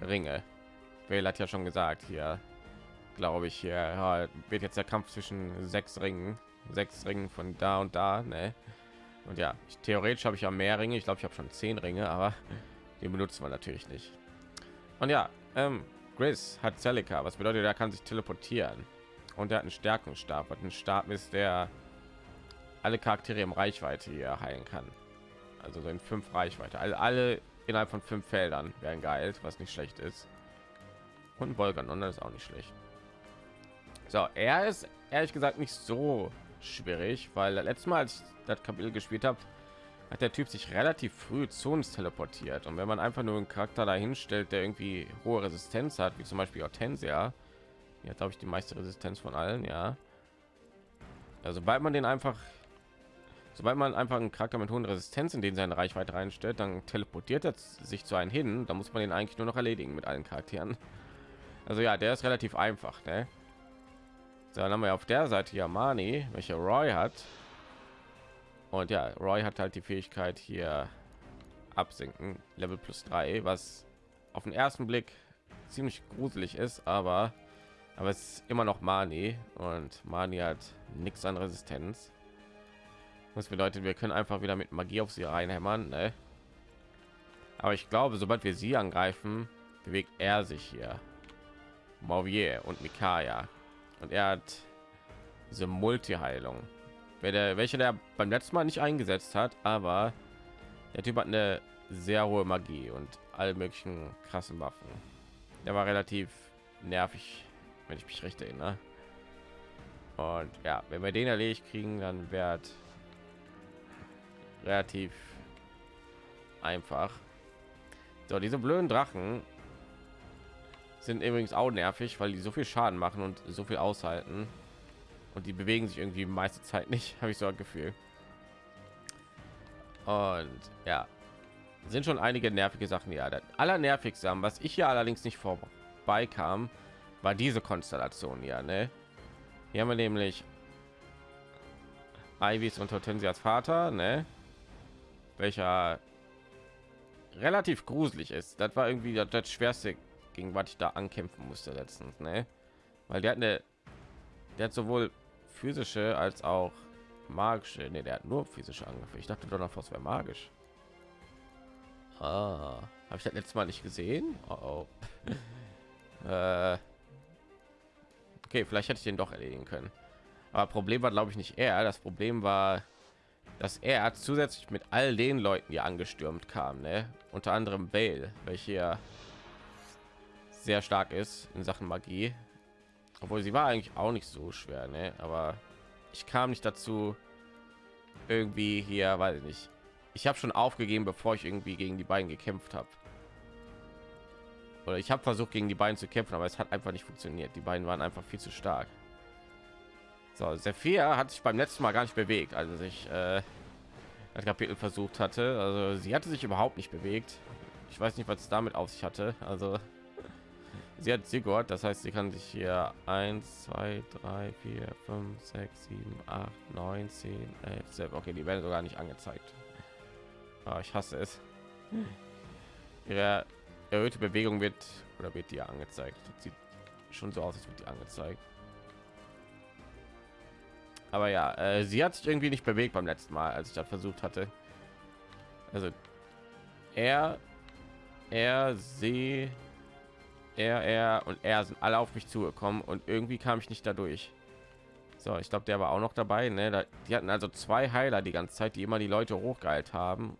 B: Ringe. Vel hat ja schon gesagt hier, glaube ich, hier ja, wird jetzt der Kampf zwischen sechs Ringen, sechs Ringen von da und da. Ne? Und ja, ich, theoretisch habe ich ja mehr Ringe. Ich glaube, ich habe schon zehn Ringe, aber die benutzen wir natürlich nicht. Und ja, ähm, Gris hat Celica, was bedeutet, er kann sich teleportieren und er hat einen Stärkungsstab, was ein Stab ist, der alle Charaktere im Reichweite hier heilen kann. Also so in fünf Reichweite. Also alle innerhalb von fünf Feldern werden geheilt, was nicht schlecht ist. Und Volgan und das ist auch nicht schlecht. So, er ist ehrlich gesagt nicht so schwierig, weil letztes Mal, als ich das Kapitel gespielt habe, hat der Typ sich relativ früh zu uns teleportiert. Und wenn man einfach nur einen Charakter dahin stellt, der irgendwie hohe Resistenz hat, wie zum Beispiel Hortensia, ja, glaube ich, die meiste Resistenz von allen, ja. Also, sobald man den einfach sobald man einfach einen Charakter mit hohen Resistenz in den seine Reichweite reinstellt, dann teleportiert er sich zu einem hin. Da muss man den eigentlich nur noch erledigen mit allen Charakteren. Also ja, der ist relativ einfach. Ne? So, dann haben wir auf der Seite ja Mani, welche Roy hat. Und ja, Roy hat halt die Fähigkeit hier absinken, Level plus 3, was auf den ersten Blick ziemlich gruselig ist, aber aber es ist immer noch Mani und Mani hat nichts an Resistenz. Das bedeutet, wir können einfach wieder mit Magie auf sie reinhämmern. Ne? Aber ich glaube, sobald wir sie angreifen, bewegt er sich hier. Mauvier und Mikaya. Und er hat diese Multi-Heilung. Welche der beim letzten Mal nicht eingesetzt hat, aber der Typ hat eine sehr hohe Magie und alle möglichen krassen Waffen. Der war relativ nervig, wenn ich mich recht erinnere. Und ja, wenn wir den erledigt kriegen, dann wird relativ einfach. So, diese blöden Drachen sind übrigens auch nervig, weil die so viel Schaden machen und so viel aushalten. Und die bewegen sich irgendwie meiste Zeit nicht, habe ich so ein Gefühl. Und ja, sind schon einige nervige Sachen. Ja, der allernervigste, was ich hier allerdings nicht vorbeikam, war diese Konstellation. Ja, ne? Hier haben wir nämlich Ivys und Hortensias Vater, ne? welcher relativ gruselig ist. Das war irgendwie das, das schwerste, gegen was ich da ankämpfen musste letztens, ne? Weil der hat eine, der hat sowohl physische als auch magische. Ne, der hat nur physische Angriffe. Ich dachte Donnerfaust wäre magisch. Ah, habe ich das letzte Mal nicht gesehen? Oh, oh. äh, okay, vielleicht hätte ich den doch erledigen können. Aber Problem war, glaube ich, nicht er. Das Problem war, dass er zusätzlich mit all den Leuten, die angestürmt kam, ne? unter anderem Bale, welche sehr stark ist in Sachen Magie, obwohl sie war eigentlich auch nicht so schwer, ne? aber ich kam nicht dazu, irgendwie hier, weiß ich nicht. Ich habe schon aufgegeben, bevor ich irgendwie gegen die beiden gekämpft habe. Oder ich habe versucht, gegen die beiden zu kämpfen, aber es hat einfach nicht funktioniert. Die beiden waren einfach viel zu stark. So, Sephir hat sich beim letzten Mal gar nicht bewegt, also sich äh, das Kapitel versucht hatte. Also sie hatte sich überhaupt nicht bewegt. Ich weiß nicht, was damit auf sich hatte. Also sie hat Sigurd, das heißt, sie kann sich hier 1, 2, 3, 4, 5, 6, 7, 8, 9, 10, 11, 12. Okay, die werden sogar nicht angezeigt. Oh, ich hasse es. Ihre erhöhte Bewegung wird oder wird dir angezeigt. Das sieht schon so aus, als wird die angezeigt. Aber ja, äh, sie hat sich irgendwie nicht bewegt beim letzten Mal, als ich das versucht hatte. Also er, er, sie, er, er und er sind alle auf mich zugekommen und irgendwie kam ich nicht dadurch. So, ich glaube, der war auch noch dabei. Ne? Die hatten also zwei Heiler die ganze Zeit, die immer die Leute hochgeheilt haben.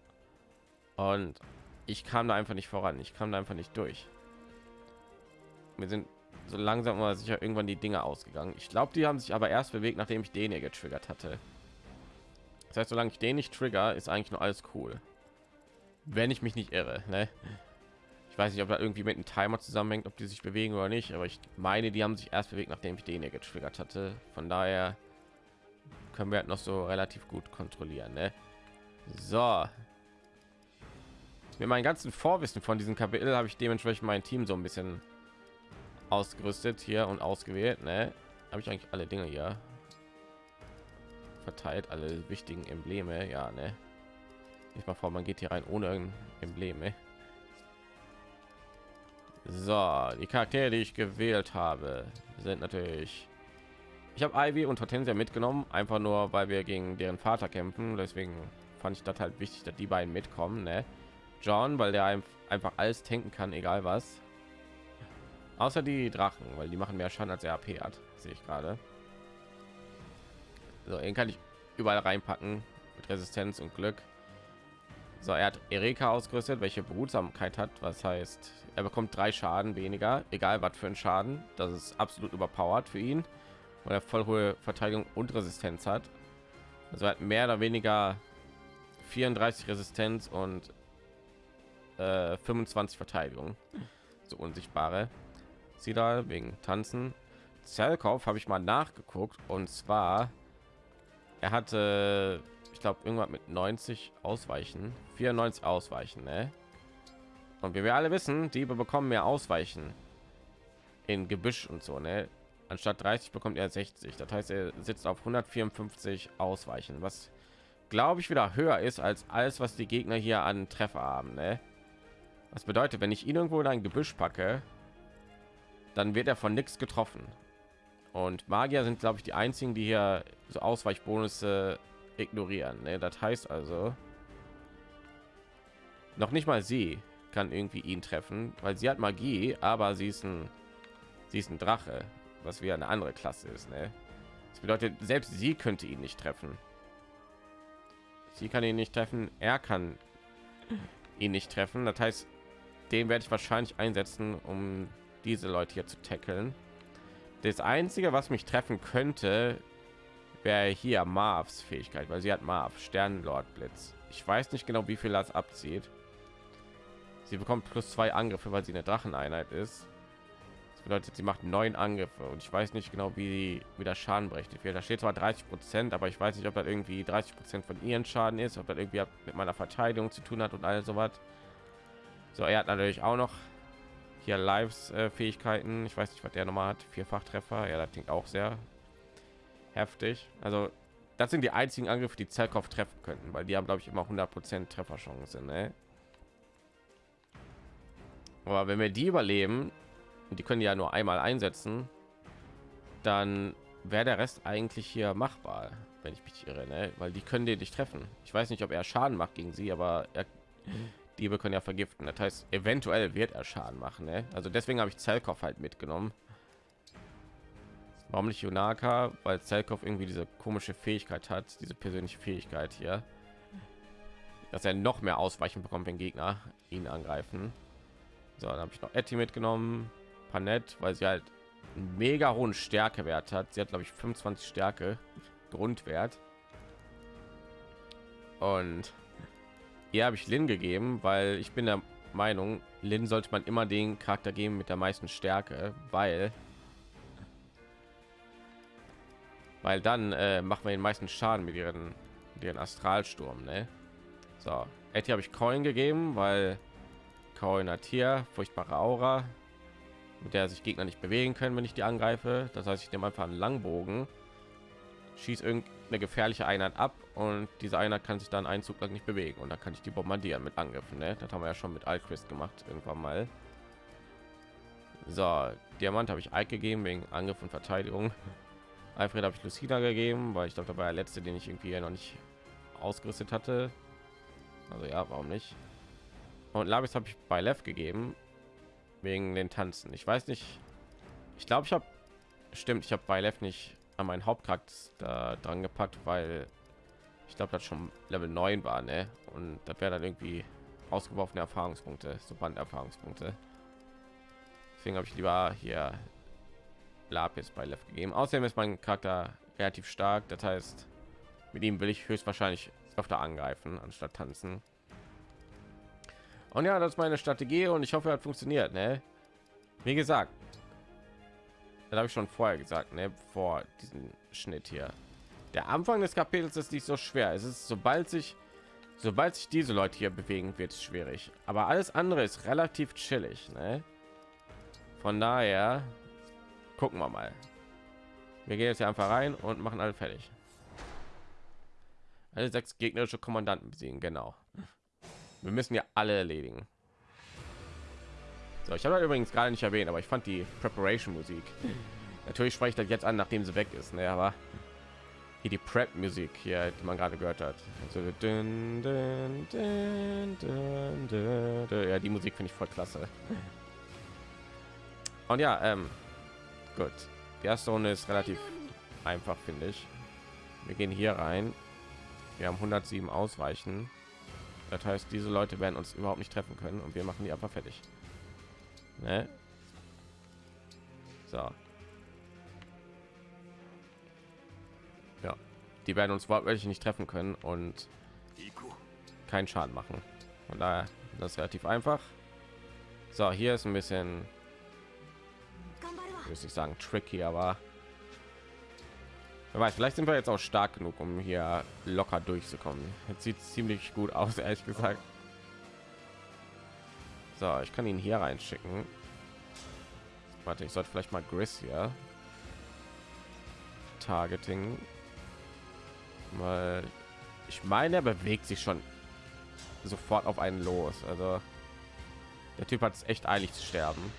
B: Und ich kam da einfach nicht voran. Ich kam da einfach nicht durch. Wir sind so langsam mal sicher irgendwann die Dinge ausgegangen. Ich glaube, die haben sich aber erst bewegt, nachdem ich den hier getriggert hatte. Das heißt, solange ich den nicht trigger, ist eigentlich nur alles cool. Wenn ich mich nicht irre, ne? Weiß nicht, ob da irgendwie mit einem Timer zusammenhängt, ob die sich bewegen oder nicht, aber ich meine, die haben sich erst bewegt, nachdem ich den hier getriggert hatte. Von daher können wir halt noch so relativ gut kontrollieren, ne? So. Mit meinem ganzen Vorwissen von diesem Kapitel habe ich dementsprechend mein Team so ein bisschen ausgerüstet hier und ausgewählt ne? habe ich eigentlich alle dinge hier verteilt alle wichtigen embleme ja ne ich mal vor man geht hier rein ohne embleme so die charaktere die ich gewählt habe sind natürlich ich habe ivy und hortensia mitgenommen einfach nur weil wir gegen deren vater kämpfen deswegen fand ich das halt wichtig dass die beiden mitkommen ne? john weil der einfach alles tanken kann egal was Außer die Drachen, weil die machen mehr Schaden als er AP hat, sehe ich gerade. So, den kann ich überall reinpacken mit Resistenz und Glück. So, er hat Erika ausgerüstet, welche Behutsamkeit hat, was heißt, er bekommt drei Schaden weniger, egal was für ein Schaden. Das ist absolut überpowered für ihn, weil er voll hohe Verteidigung und Resistenz hat. Also er hat mehr oder weniger 34 Resistenz und äh, 25 Verteidigung, so unsichtbare sie da wegen tanzen Zellkauf habe ich mal nachgeguckt und zwar er hatte ich ich glaube irgendwann mit 90 ausweichen 94 ausweichen ne? und wie wir alle wissen diebe bekommen mehr ausweichen in gebüsch und so ne? anstatt 30 bekommt er 60 das heißt er sitzt auf 154 ausweichen was glaube ich wieder höher ist als alles was die gegner hier an treffer haben ne? was bedeutet wenn ich ihn irgendwo in ein gebüsch packe dann wird er von nichts getroffen und magier sind glaube ich die einzigen die hier so ausweichbonus ignorieren ne? das heißt also noch nicht mal sie kann irgendwie ihn treffen weil sie hat magie aber sie ist ein sie ist ein drache was wie eine andere klasse ist ne? das bedeutet selbst sie könnte ihn nicht treffen sie kann ihn nicht treffen er kann ihn nicht treffen das heißt den werde ich wahrscheinlich einsetzen um diese leute hier zu tackeln das einzige was mich treffen könnte wäre hier Marvs Fähigkeit, weil sie hat Marv Sternlord Blitz. Ich weiß nicht genau, wie viel das abzieht. Sie bekommt plus zwei Angriffe, weil sie eine Dracheneinheit ist. Das bedeutet, sie macht neun Angriffe und ich weiß nicht genau, wie wie der Schaden berechnet wird. Da steht zwar 30 Prozent, aber ich weiß nicht, ob das irgendwie 30 Prozent von ihren Schaden ist, ob das irgendwie mit meiner Verteidigung zu tun hat und alles so was. So, er hat natürlich auch noch hier Lives äh, Fähigkeiten. Ich weiß nicht, was der nochmal hat. Vierfach Treffer. Ja, das klingt auch sehr heftig. Also das sind die einzigen Angriffe, die Zerkopf treffen könnten, weil die haben glaube ich immer 100% Trefferchance. Ne? Aber wenn wir die überleben, und die können ja nur einmal einsetzen, dann wäre der Rest eigentlich hier machbar, wenn ich mich irre, ne? weil die können den nicht treffen. Ich weiß nicht, ob er Schaden macht gegen sie, aber er, die können ja vergiften. Das heißt, eventuell wird er Schaden machen. Ne? Also deswegen habe ich Zelkov halt mitgenommen Warum nicht Junaka? Weil Zelkov irgendwie diese komische Fähigkeit hat, diese persönliche Fähigkeit hier, dass er noch mehr Ausweichen bekommt, wenn Gegner ihn angreifen. So, dann habe ich noch Etty mitgenommen, Panett, weil sie halt einen mega hohen Stärkewert hat. Sie hat glaube ich 25 Stärke Grundwert. Und hier habe ich Lin gegeben, weil ich bin der Meinung, Lin sollte man immer den Charakter geben mit der meisten Stärke, weil weil dann äh, machen wir den meisten Schaden mit ihren, mit ihren Astralsturm. Ne? So, Etty habe ich Coin gegeben, weil Coin hat hier furchtbare Aura, mit der sich Gegner nicht bewegen können, wenn ich die angreife. Das heißt, ich nehme einfach einen Langbogen, schießt irgendeine gefährliche Einheit ab und diese Einheit kann sich dann einen Zug lang nicht bewegen und dann kann ich die bombardieren mit Angriffen. Ne? Das haben wir ja schon mit Alquist gemacht irgendwann mal. So, Diamant habe ich Ike gegeben wegen Angriff und Verteidigung. Alfred habe ich Lucina gegeben, weil ich glaube, da war der letzte, den ich irgendwie noch nicht ausgerüstet hatte. Also ja, warum nicht? Und Labis habe ich bei Lev gegeben wegen den Tanzen. Ich weiß nicht. Ich glaube, ich habe stimmt. Ich habe bei Lev nicht an meinen Hauptcharakter dran gepackt, weil ich glaube, das schon Level 9 war, ne? Und das wäre dann irgendwie ausgeworfene Erfahrungspunkte, so Banderfahrungspunkte. Deswegen habe ich lieber hier Lapis bei Lev gegeben. Außerdem ist mein Charakter relativ stark, das heißt, mit ihm will ich höchstwahrscheinlich öfter angreifen anstatt tanzen. Und ja, das ist meine Strategie und ich hoffe, hat funktioniert. Ne? Wie gesagt, das habe ich schon vorher gesagt, ne? vor diesem Schnitt hier. Der Anfang des Kapitels ist nicht so schwer. Es ist, sobald sich, sobald sich diese Leute hier bewegen, wird es schwierig. Aber alles andere ist relativ chillig. Ne? Von daher gucken wir mal. Wir gehen jetzt einfach rein und machen alle fertig. Alle sechs gegnerische kommandanten besiegen genau. Wir müssen ja alle erledigen. So ich habe übrigens gerade nicht erwähnt aber ich fand die preparation musik natürlich spreche ich das jetzt an nachdem sie weg ist ne, aber hier die prep musik hier die man gerade gehört hat. Also, dün, dün, dün, ja die musik finde ich voll klasse. Und ja ähm, Gut. Die erste Runde ist relativ einfach, finde ich. Wir gehen hier rein. Wir haben 107 Ausweichen. Das heißt, diese Leute werden uns überhaupt nicht treffen können und wir machen die einfach fertig. Ne? So. Ja, die werden uns wortwörtlich nicht treffen können und keinen Schaden machen. Von daher das relativ einfach. So, hier ist ein bisschen ich sagen tricky, aber Wer weiß, vielleicht sind wir jetzt auch stark genug, um hier locker durchzukommen. Jetzt sieht ziemlich gut aus, ehrlich gesagt. So, ich kann ihn hier reinschicken. Warte, ich sollte vielleicht mal Gris hier Targeting, weil ich meine, er bewegt sich schon sofort auf einen los. Also der Typ hat es echt eilig zu sterben.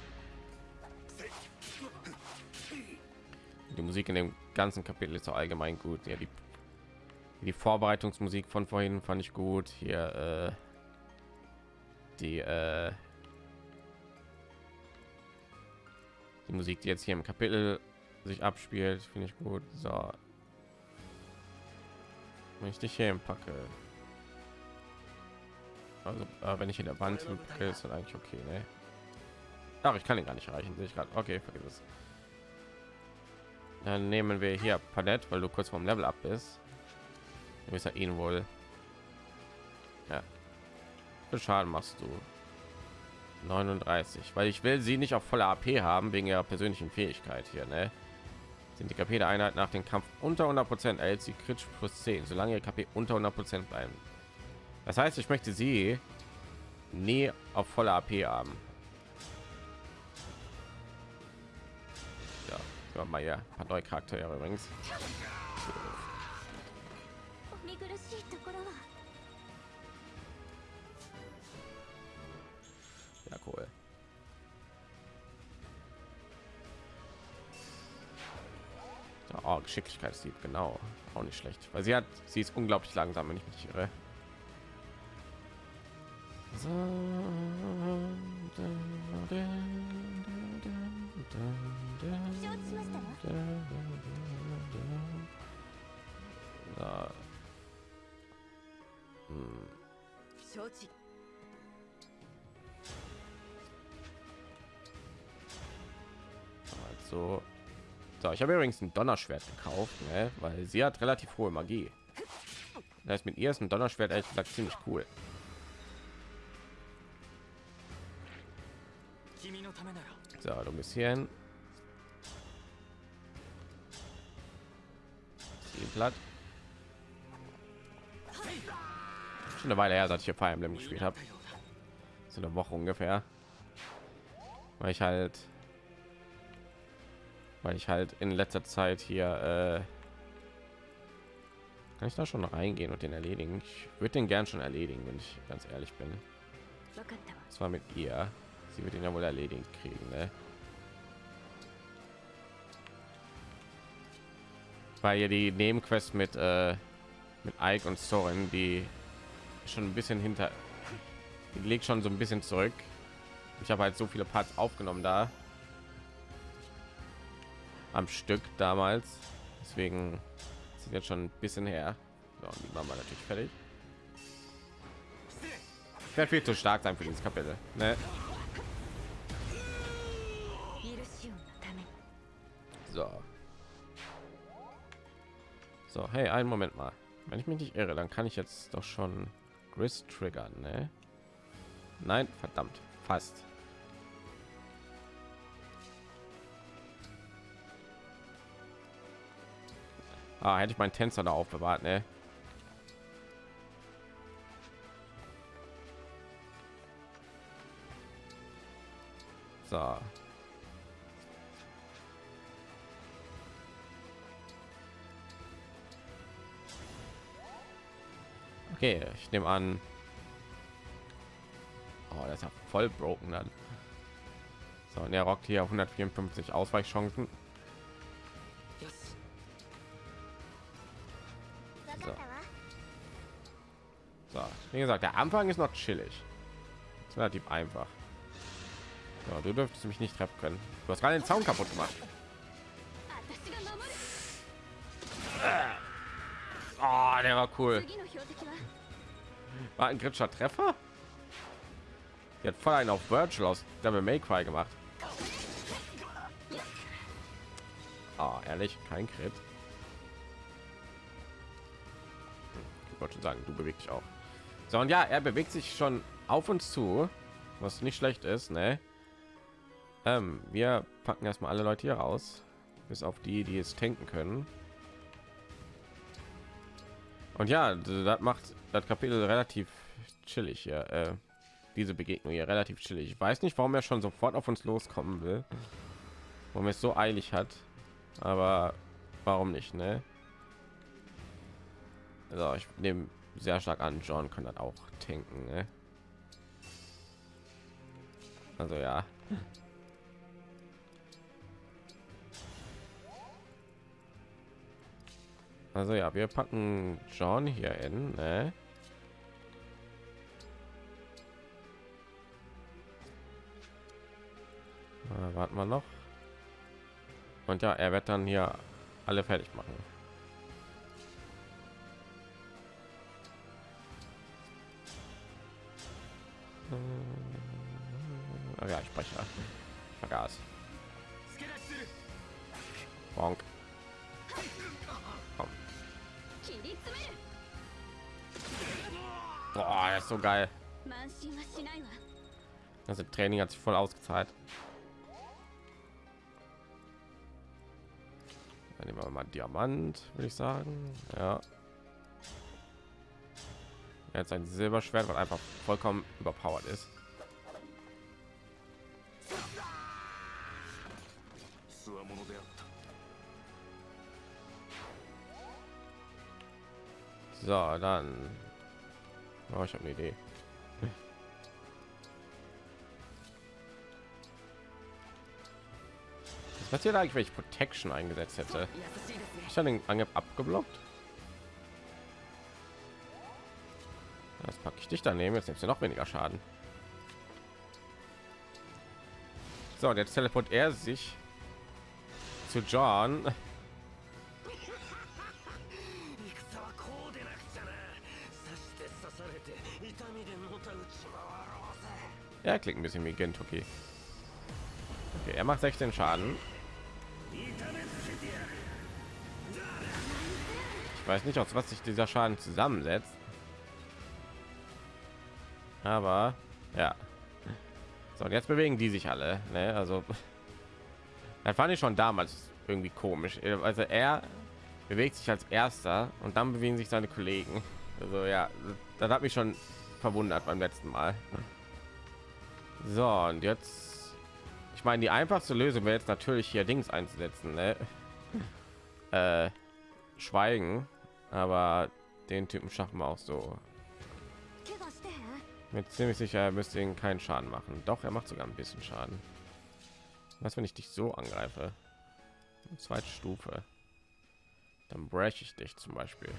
B: Die Musik in dem ganzen Kapitel ist allgemein gut. Ja, die, die Vorbereitungsmusik von vorhin fand ich gut. Hier äh, die äh, die Musik, die jetzt hier im Kapitel sich abspielt, finde ich gut. So, wenn ich dich hier packe, also äh, wenn ich in der Wand ist dann eigentlich okay, ne? Ach, ich kann ihn gar nicht erreichen, sehe ich gerade. Okay, vergiss es. Dann nehmen wir hier Palette, weil du kurz vom Level ab bist. Du bist ja ihn wohl. Ja. Schaden machst du 39, weil ich will sie nicht auf voller AP haben wegen ihrer persönlichen Fähigkeit hier, ne? Sind die KP der Einheit nach dem Kampf unter 100 Prozent erhält sie Crit plus 10, solange ihr KP unter 100 Prozent bleiben. Das heißt, ich möchte sie nie auf voller AP haben. Ja, mal ja, ein paar neue Charaktere übrigens. Ja, cool. Oh, Geschicklichkeitsdieb, genau. Auch nicht schlecht. Weil sie hat, sie ist unglaublich langsam, wenn ich mich irre. So. Na. Also, so, ich habe übrigens ein Donnerschwert gekauft, ne? weil sie hat relativ hohe Magie. Das heißt, mit ihr ist ein Donnerschwert ehrlich gesagt ziemlich cool. So, du bist hier hin. platt. Schon eine Weile her, seit ich hier Fire Emblem gespielt habe. So eine Woche ungefähr. Weil ich halt weil ich halt in letzter Zeit hier äh, kann ich da schon reingehen und den erledigen. Ich würde den gern schon erledigen, wenn ich ganz ehrlich bin. Zwar mit ihr. Sie wird ihn ja wohl erledigt kriegen, ne? Weil ja die Nebenquest mit äh, mit Ike und Soren, die schon ein bisschen hinter, die legt schon so ein bisschen zurück. Ich habe halt so viele Parts aufgenommen da am Stück damals, deswegen sind jetzt schon ein bisschen her. So, die machen wir natürlich fertig. Werde viel zu stark sein für dieses Kapitel. Ne? So. So, hey, einen Moment mal. Wenn ich mich nicht irre, dann kann ich jetzt doch schon Gris triggern, ne? Nein, verdammt, fast. Ah, hätte ich meinen Tänzer da aufbewahrt, ne? So. Okay, ich nehme an. Oh, das ist ja voll broken dann. So, und er rockt hier 154 Ausweichchancen. So. so, wie gesagt, der Anfang ist noch chillig. Relativ einfach. So, du dürftest mich nicht treffen können. Du hast gerade den Zaun kaputt gemacht. Oh, der war cool. War ein kritischer Treffer? Die hat voll einen auf Virtual aus Devil May Cry gemacht. Oh, ehrlich, kein Crit. Ich wollte schon sagen, du bewegst dich auch. So und ja, er bewegt sich schon auf uns zu, was nicht schlecht ist, ne? Ähm, wir packen erstmal alle Leute hier raus, bis auf die, die es tanken können. Und ja, das macht das Kapitel relativ chillig hier. Äh, diese Begegnung hier relativ chillig. Ich weiß nicht, warum er schon sofort auf uns loskommen will. Warum es so eilig hat. Aber warum nicht, ne? Also ich nehme sehr stark an, John kann das auch tanken, ne? Also ja. Also ja, wir packen John hier in, ne? Äh, warten wir noch. Und ja, er wird dann hier alle fertig machen. Ach ja, ich spreche. Ich vergaß. Bonk. Boah, das ist so geil. Das Training hat sich voll ausgezahlt. Dann nehmen wir mal Diamant, würde ich sagen. Ja. Jetzt ein Silberschwert, was einfach vollkommen überpowered ist. So, dann. Oh, ich habe eine Idee. Was passiert eigentlich, wenn ich Protection eingesetzt hätte? Ich habe den Angriff abgeblockt. Das packe ich dich daneben. Jetzt nimmst du noch weniger Schaden. So, jetzt teleport er sich zu John. Ja, klingt ein bisschen wie Gentuki. Okay, er macht 16 Schaden. Ich weiß nicht, aus was sich dieser Schaden zusammensetzt. Aber ja. So, und jetzt bewegen die sich alle. Ne? Also, das fand ich schon damals irgendwie komisch. Also er bewegt sich als erster und dann bewegen sich seine Kollegen. Also ja, das hat mich schon verwundert beim letzten Mal. So, und jetzt, ich meine, die einfachste Lösung wäre jetzt natürlich hier Dings einzusetzen, ne? äh, Schweigen, aber den Typen schaffen wir auch so. Mit ziemlich sicher, er müsste ihn keinen Schaden machen. Doch, er macht sogar ein bisschen Schaden. Was, wenn ich dich so angreife? Zweite Stufe. Dann breche ich dich zum Beispiel.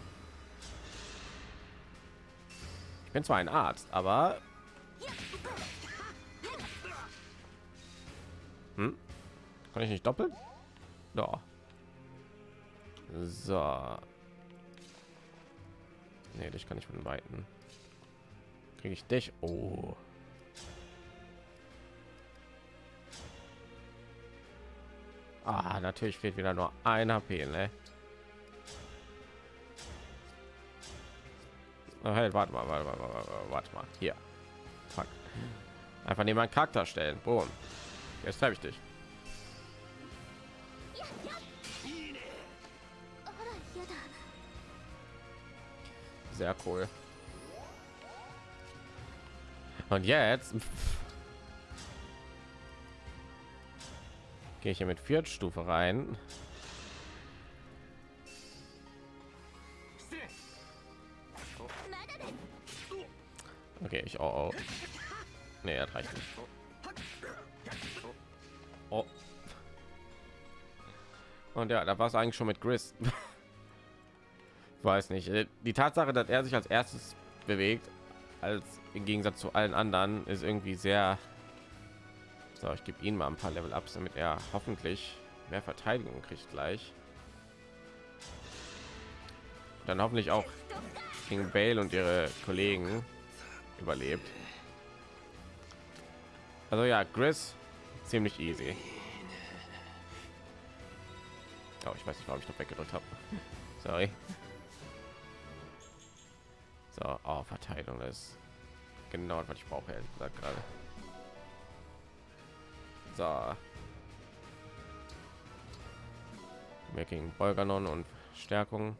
B: Ich bin zwar ein Arzt, aber hm? kann ich nicht doppeln? Doch. So. Nee, dich kann ich von weiten. Kriege ich dich? Oh. Ah, natürlich fehlt wieder nur ein HP, ne? Oh, hey, warte mal, warte mal, warte mal, warte mal. Hier. Fuck. Einfach neben meinen Charakter stellen. Boom. Jetzt treffe ich dich. Sehr cool. Und jetzt gehe ich hier mit Viertstufe rein. Okay, ich oh, oh. Nee, er reicht nicht. Und ja, da war es eigentlich schon mit Gris. Weiß nicht. Äh, die Tatsache, dass er sich als erstes bewegt, als im Gegensatz zu allen anderen, ist irgendwie sehr. So, ich gebe ihn mal ein paar Level Ups, damit er hoffentlich mehr Verteidigung kriegt gleich. Dann hoffentlich auch gegen Bale und ihre Kollegen überlebt. Also ja, Chris ziemlich easy. Oh, ich weiß nicht, warum ich noch weggedrückt habe. Sorry. So, oh, Verteilung ist genau was ich brauche, ehrlich gesagt gerade. So. Making Bolganon und Stärkung.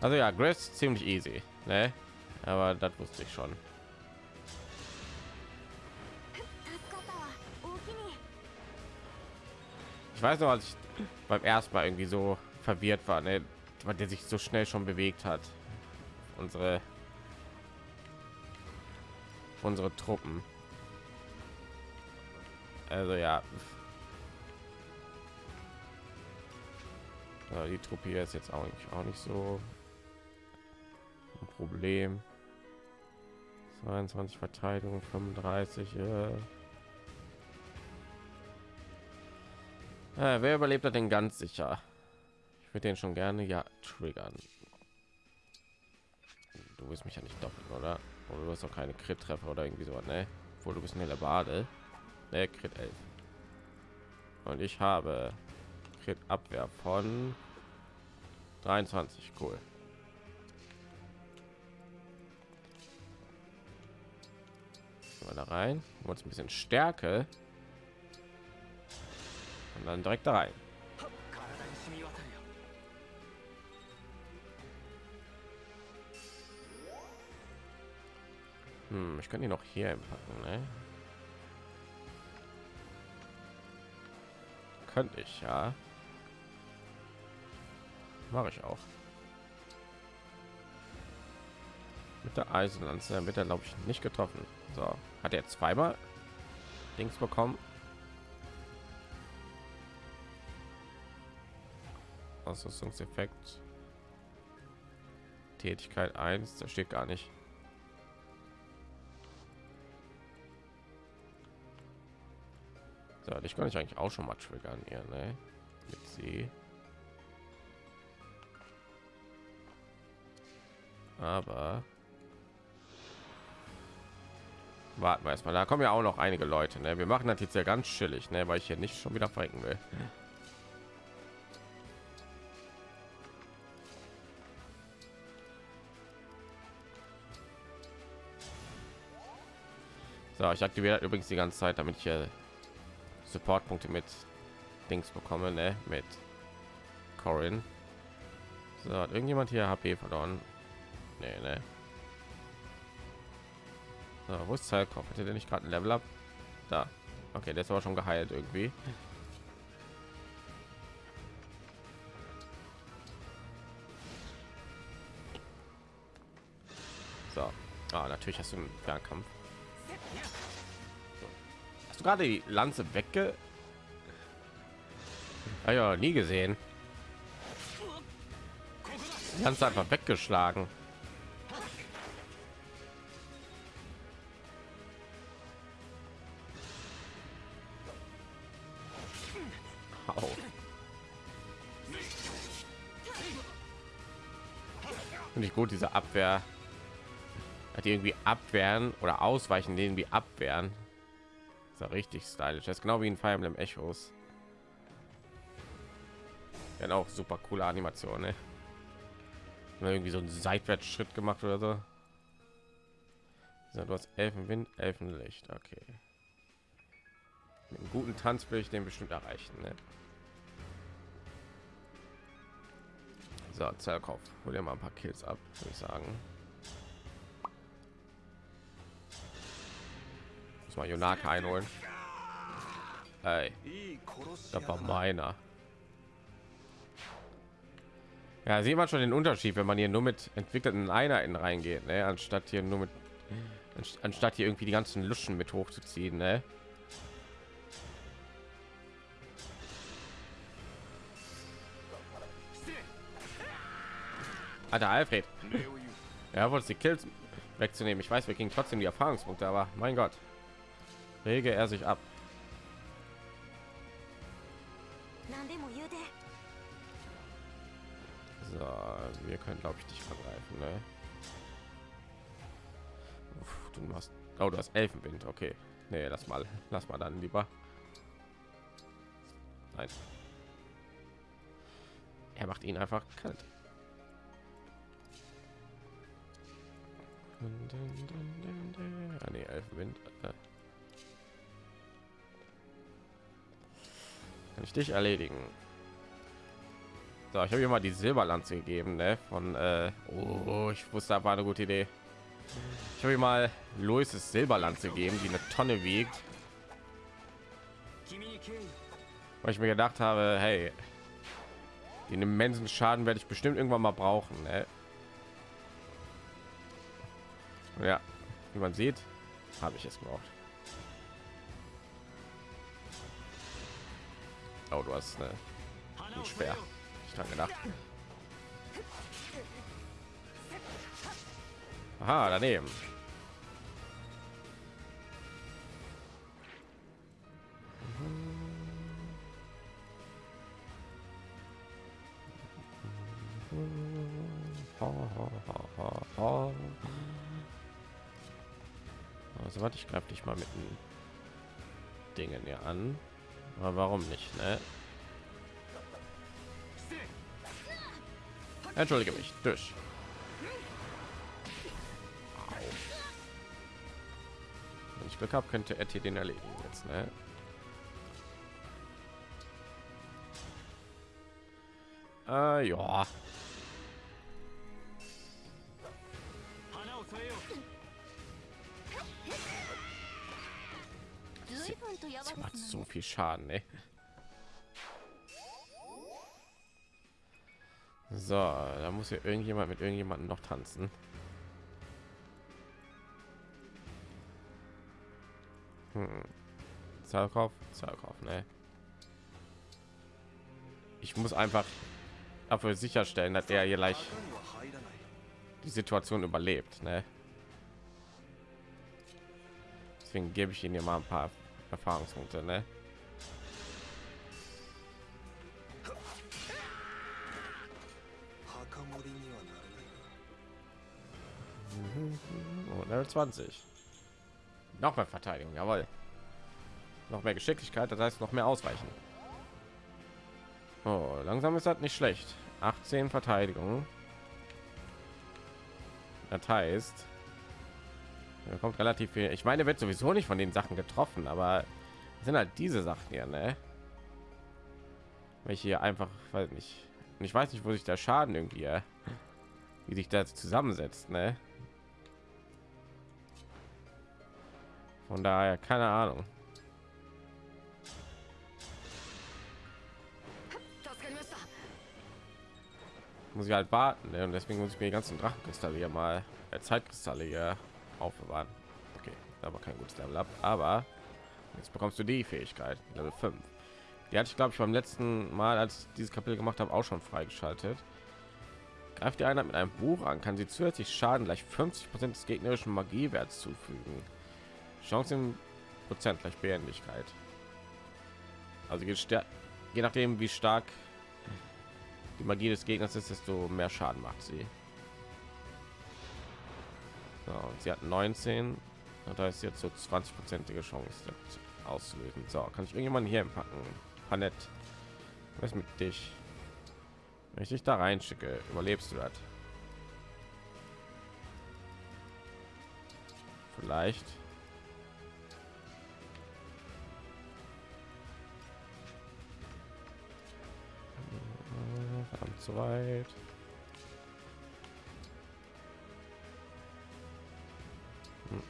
B: Also ja, Grace ziemlich easy, ne? Aber das wusste ich schon. Ich weiß noch, als ich beim ersten Mal irgendwie so verwirrt war, ne? weil der sich so schnell schon bewegt hat. Unsere unsere Truppen. Also ja. die Truppe hier ist jetzt auch nicht, auch nicht so ein Problem. 22 Verteidigung, 35. Äh. Äh, wer überlebt hat den ganz sicher? Ich würde den schon gerne ja triggern. Du willst mich ja nicht doppeln, oder? Oder du hast auch keine Crit-Treffer oder irgendwie so, ne? Obwohl du bist eine Bade. Ne, Crit 11. Und ich habe Crit Abwehr von 23. Cool. Mal da rein. Uns ein bisschen Stärke. Und dann direkt da rein. Hm, ich kann die noch hier packen, ne? Könnte ich, ja. Mache ich auch. Mit der Eisenlanze wird er, glaube ich, nicht getroffen. So, hat er zweimal Dings bekommen. Ausrüstungseffekt. Tätigkeit 1, da steht gar nicht. So, ich kann ich eigentlich auch schon mal triggern hier, ne? Mit sie. Aber warten wir erstmal. Da kommen ja auch noch einige Leute. Ne? Wir machen das jetzt ja ganz chillig, ne? weil ich hier nicht schon wieder verrecken will. So, ich aktiviere übrigens die ganze Zeit, damit ich hier Supportpunkte mit Dings bekomme, ne? Mit Corin. So, hat irgendjemand hier HP verloren? Nee, ne? So, wo ist Zeilkopf? Hätte der nicht gerade ein Level up? Da. Okay, der ist aber schon geheilt irgendwie. So. Ah, natürlich hast du einen Fernkampf. Hast du gerade die Lanze wegge... Ah ja, nie gesehen. Die Lanze einfach weggeschlagen. Au. Finde ich gut, diese Abwehr. Hat irgendwie abwehren oder ausweichen, den wie abwehren. Ist ja richtig stylisch. Das ist genau wie in Fire Emblem Echos. Ja, auch super coole Animation, ne? irgendwie so einen Seitwärtsschritt gemacht oder so. du hast Elfenwind, Elfenlicht, okay. Mit einem guten Tanz will ich den bestimmt erreichen, ne? So, Zerkauf. Hol dir mal ein paar Kills ab, würde ich sagen. Mal Jonaka einholen. Ey, das war meiner. Ja, sieht man schon den Unterschied, wenn man hier nur mit entwickelten Einheiten reingeht, ne? anstatt hier nur mit anstatt hier irgendwie die ganzen Luschen mit hochzuziehen, ne? Alter Alfred. Ja, wollte die Kills wegzunehmen. Ich weiß, wir kriegen trotzdem die Erfahrungspunkte, aber mein Gott. Rege er sich ab. So, wir können glaube ich dich vergreifen, ne? Uff, du hast oh, du hast Elfenwind, okay. Nee, lass mal, lass mal dann lieber. Nein. Er macht ihn einfach kalt. Ah, nee, Elfenwind. Äh. Ich dich erledigen? So, ich habe hier mal die Silberlanze gegeben, ne? Von äh, oh, ich wusste, das war eine gute Idee. Ich habe hier mal Louis' Silberlanze gegeben, die eine Tonne wiegt. Weil ich mir gedacht habe, hey, den immensen Schaden werde ich bestimmt irgendwann mal brauchen. Ne? Ja, wie man sieht, habe ich es gebraucht. Oh, du hast eine, ein Speer. Ich dran gedacht. Aha, daneben. Also warte, ich greife dich mal mit den Dingen hier an. Aber warum nicht, ne? Entschuldige mich, durch. Wenn ich Glück habe, könnte Etty den erledigen jetzt, ne? Äh, ja. Das macht so viel Schaden, ey. So, da muss ja irgendjemand mit irgendjemandem noch tanzen. Hm. Zerkauf, Zerkauf, ne? Ich muss einfach dafür sicherstellen, dass er hier gleich die Situation überlebt, ne? Deswegen gebe ich ihm hier mal ein paar Erfahrungspunkte, ne? Oh, Level 20. Noch mehr Verteidigung, jawohl. Noch mehr Geschicklichkeit, das heißt noch mehr Ausweichen. Oh, langsam ist das nicht schlecht. 18 Verteidigung. Das heißt, er kommt relativ viel. Ich meine, wird sowieso nicht von den Sachen getroffen, aber sind halt diese Sachen hier, ne? Welche hier einfach, weiß nicht. Ich weiß nicht, wo sich der Schaden irgendwie, äh, wie sich das zusammensetzt, ne? Von daher keine Ahnung. Muss ich halt warten, ne? und deswegen muss ich mir die ganzen Drachenkristalle hier mal äh, Zeitkristalle hier aufbewahren. Okay, aber kein gutes Level ab. Aber jetzt bekommst du die Fähigkeit Level 5. Die hatte ich glaube ich beim letzten Mal, als dieses Kapitel gemacht habe, auch schon freigeschaltet. Greift die Einheit mit einem Buch an, kann sie zusätzlich Schaden gleich 50 Prozent des gegnerischen Magiewerts zufügen. Chance im Prozent gleich Behendigkeit. Also je nachdem, wie stark die Magie des Gegners ist, desto mehr Schaden macht sie. So, und sie hat 19. Da ist jetzt so 20 prozentige Chance auszulösen. So, kann ich irgendjemanden hier packen? Panett. Was mit dich? Wenn ich dich da reinschicke, überlebst du das? Vielleicht. Verdammt zu weit.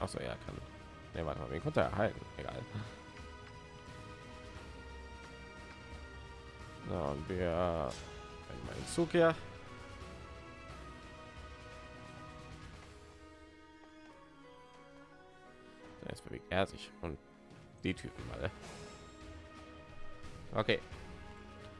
B: Achso, er kann. Ne, warte mal, wen konnte er halten? Egal. So, und wir meinen Zug hier. Jetzt bewegt er sich und die Typen alle. Okay,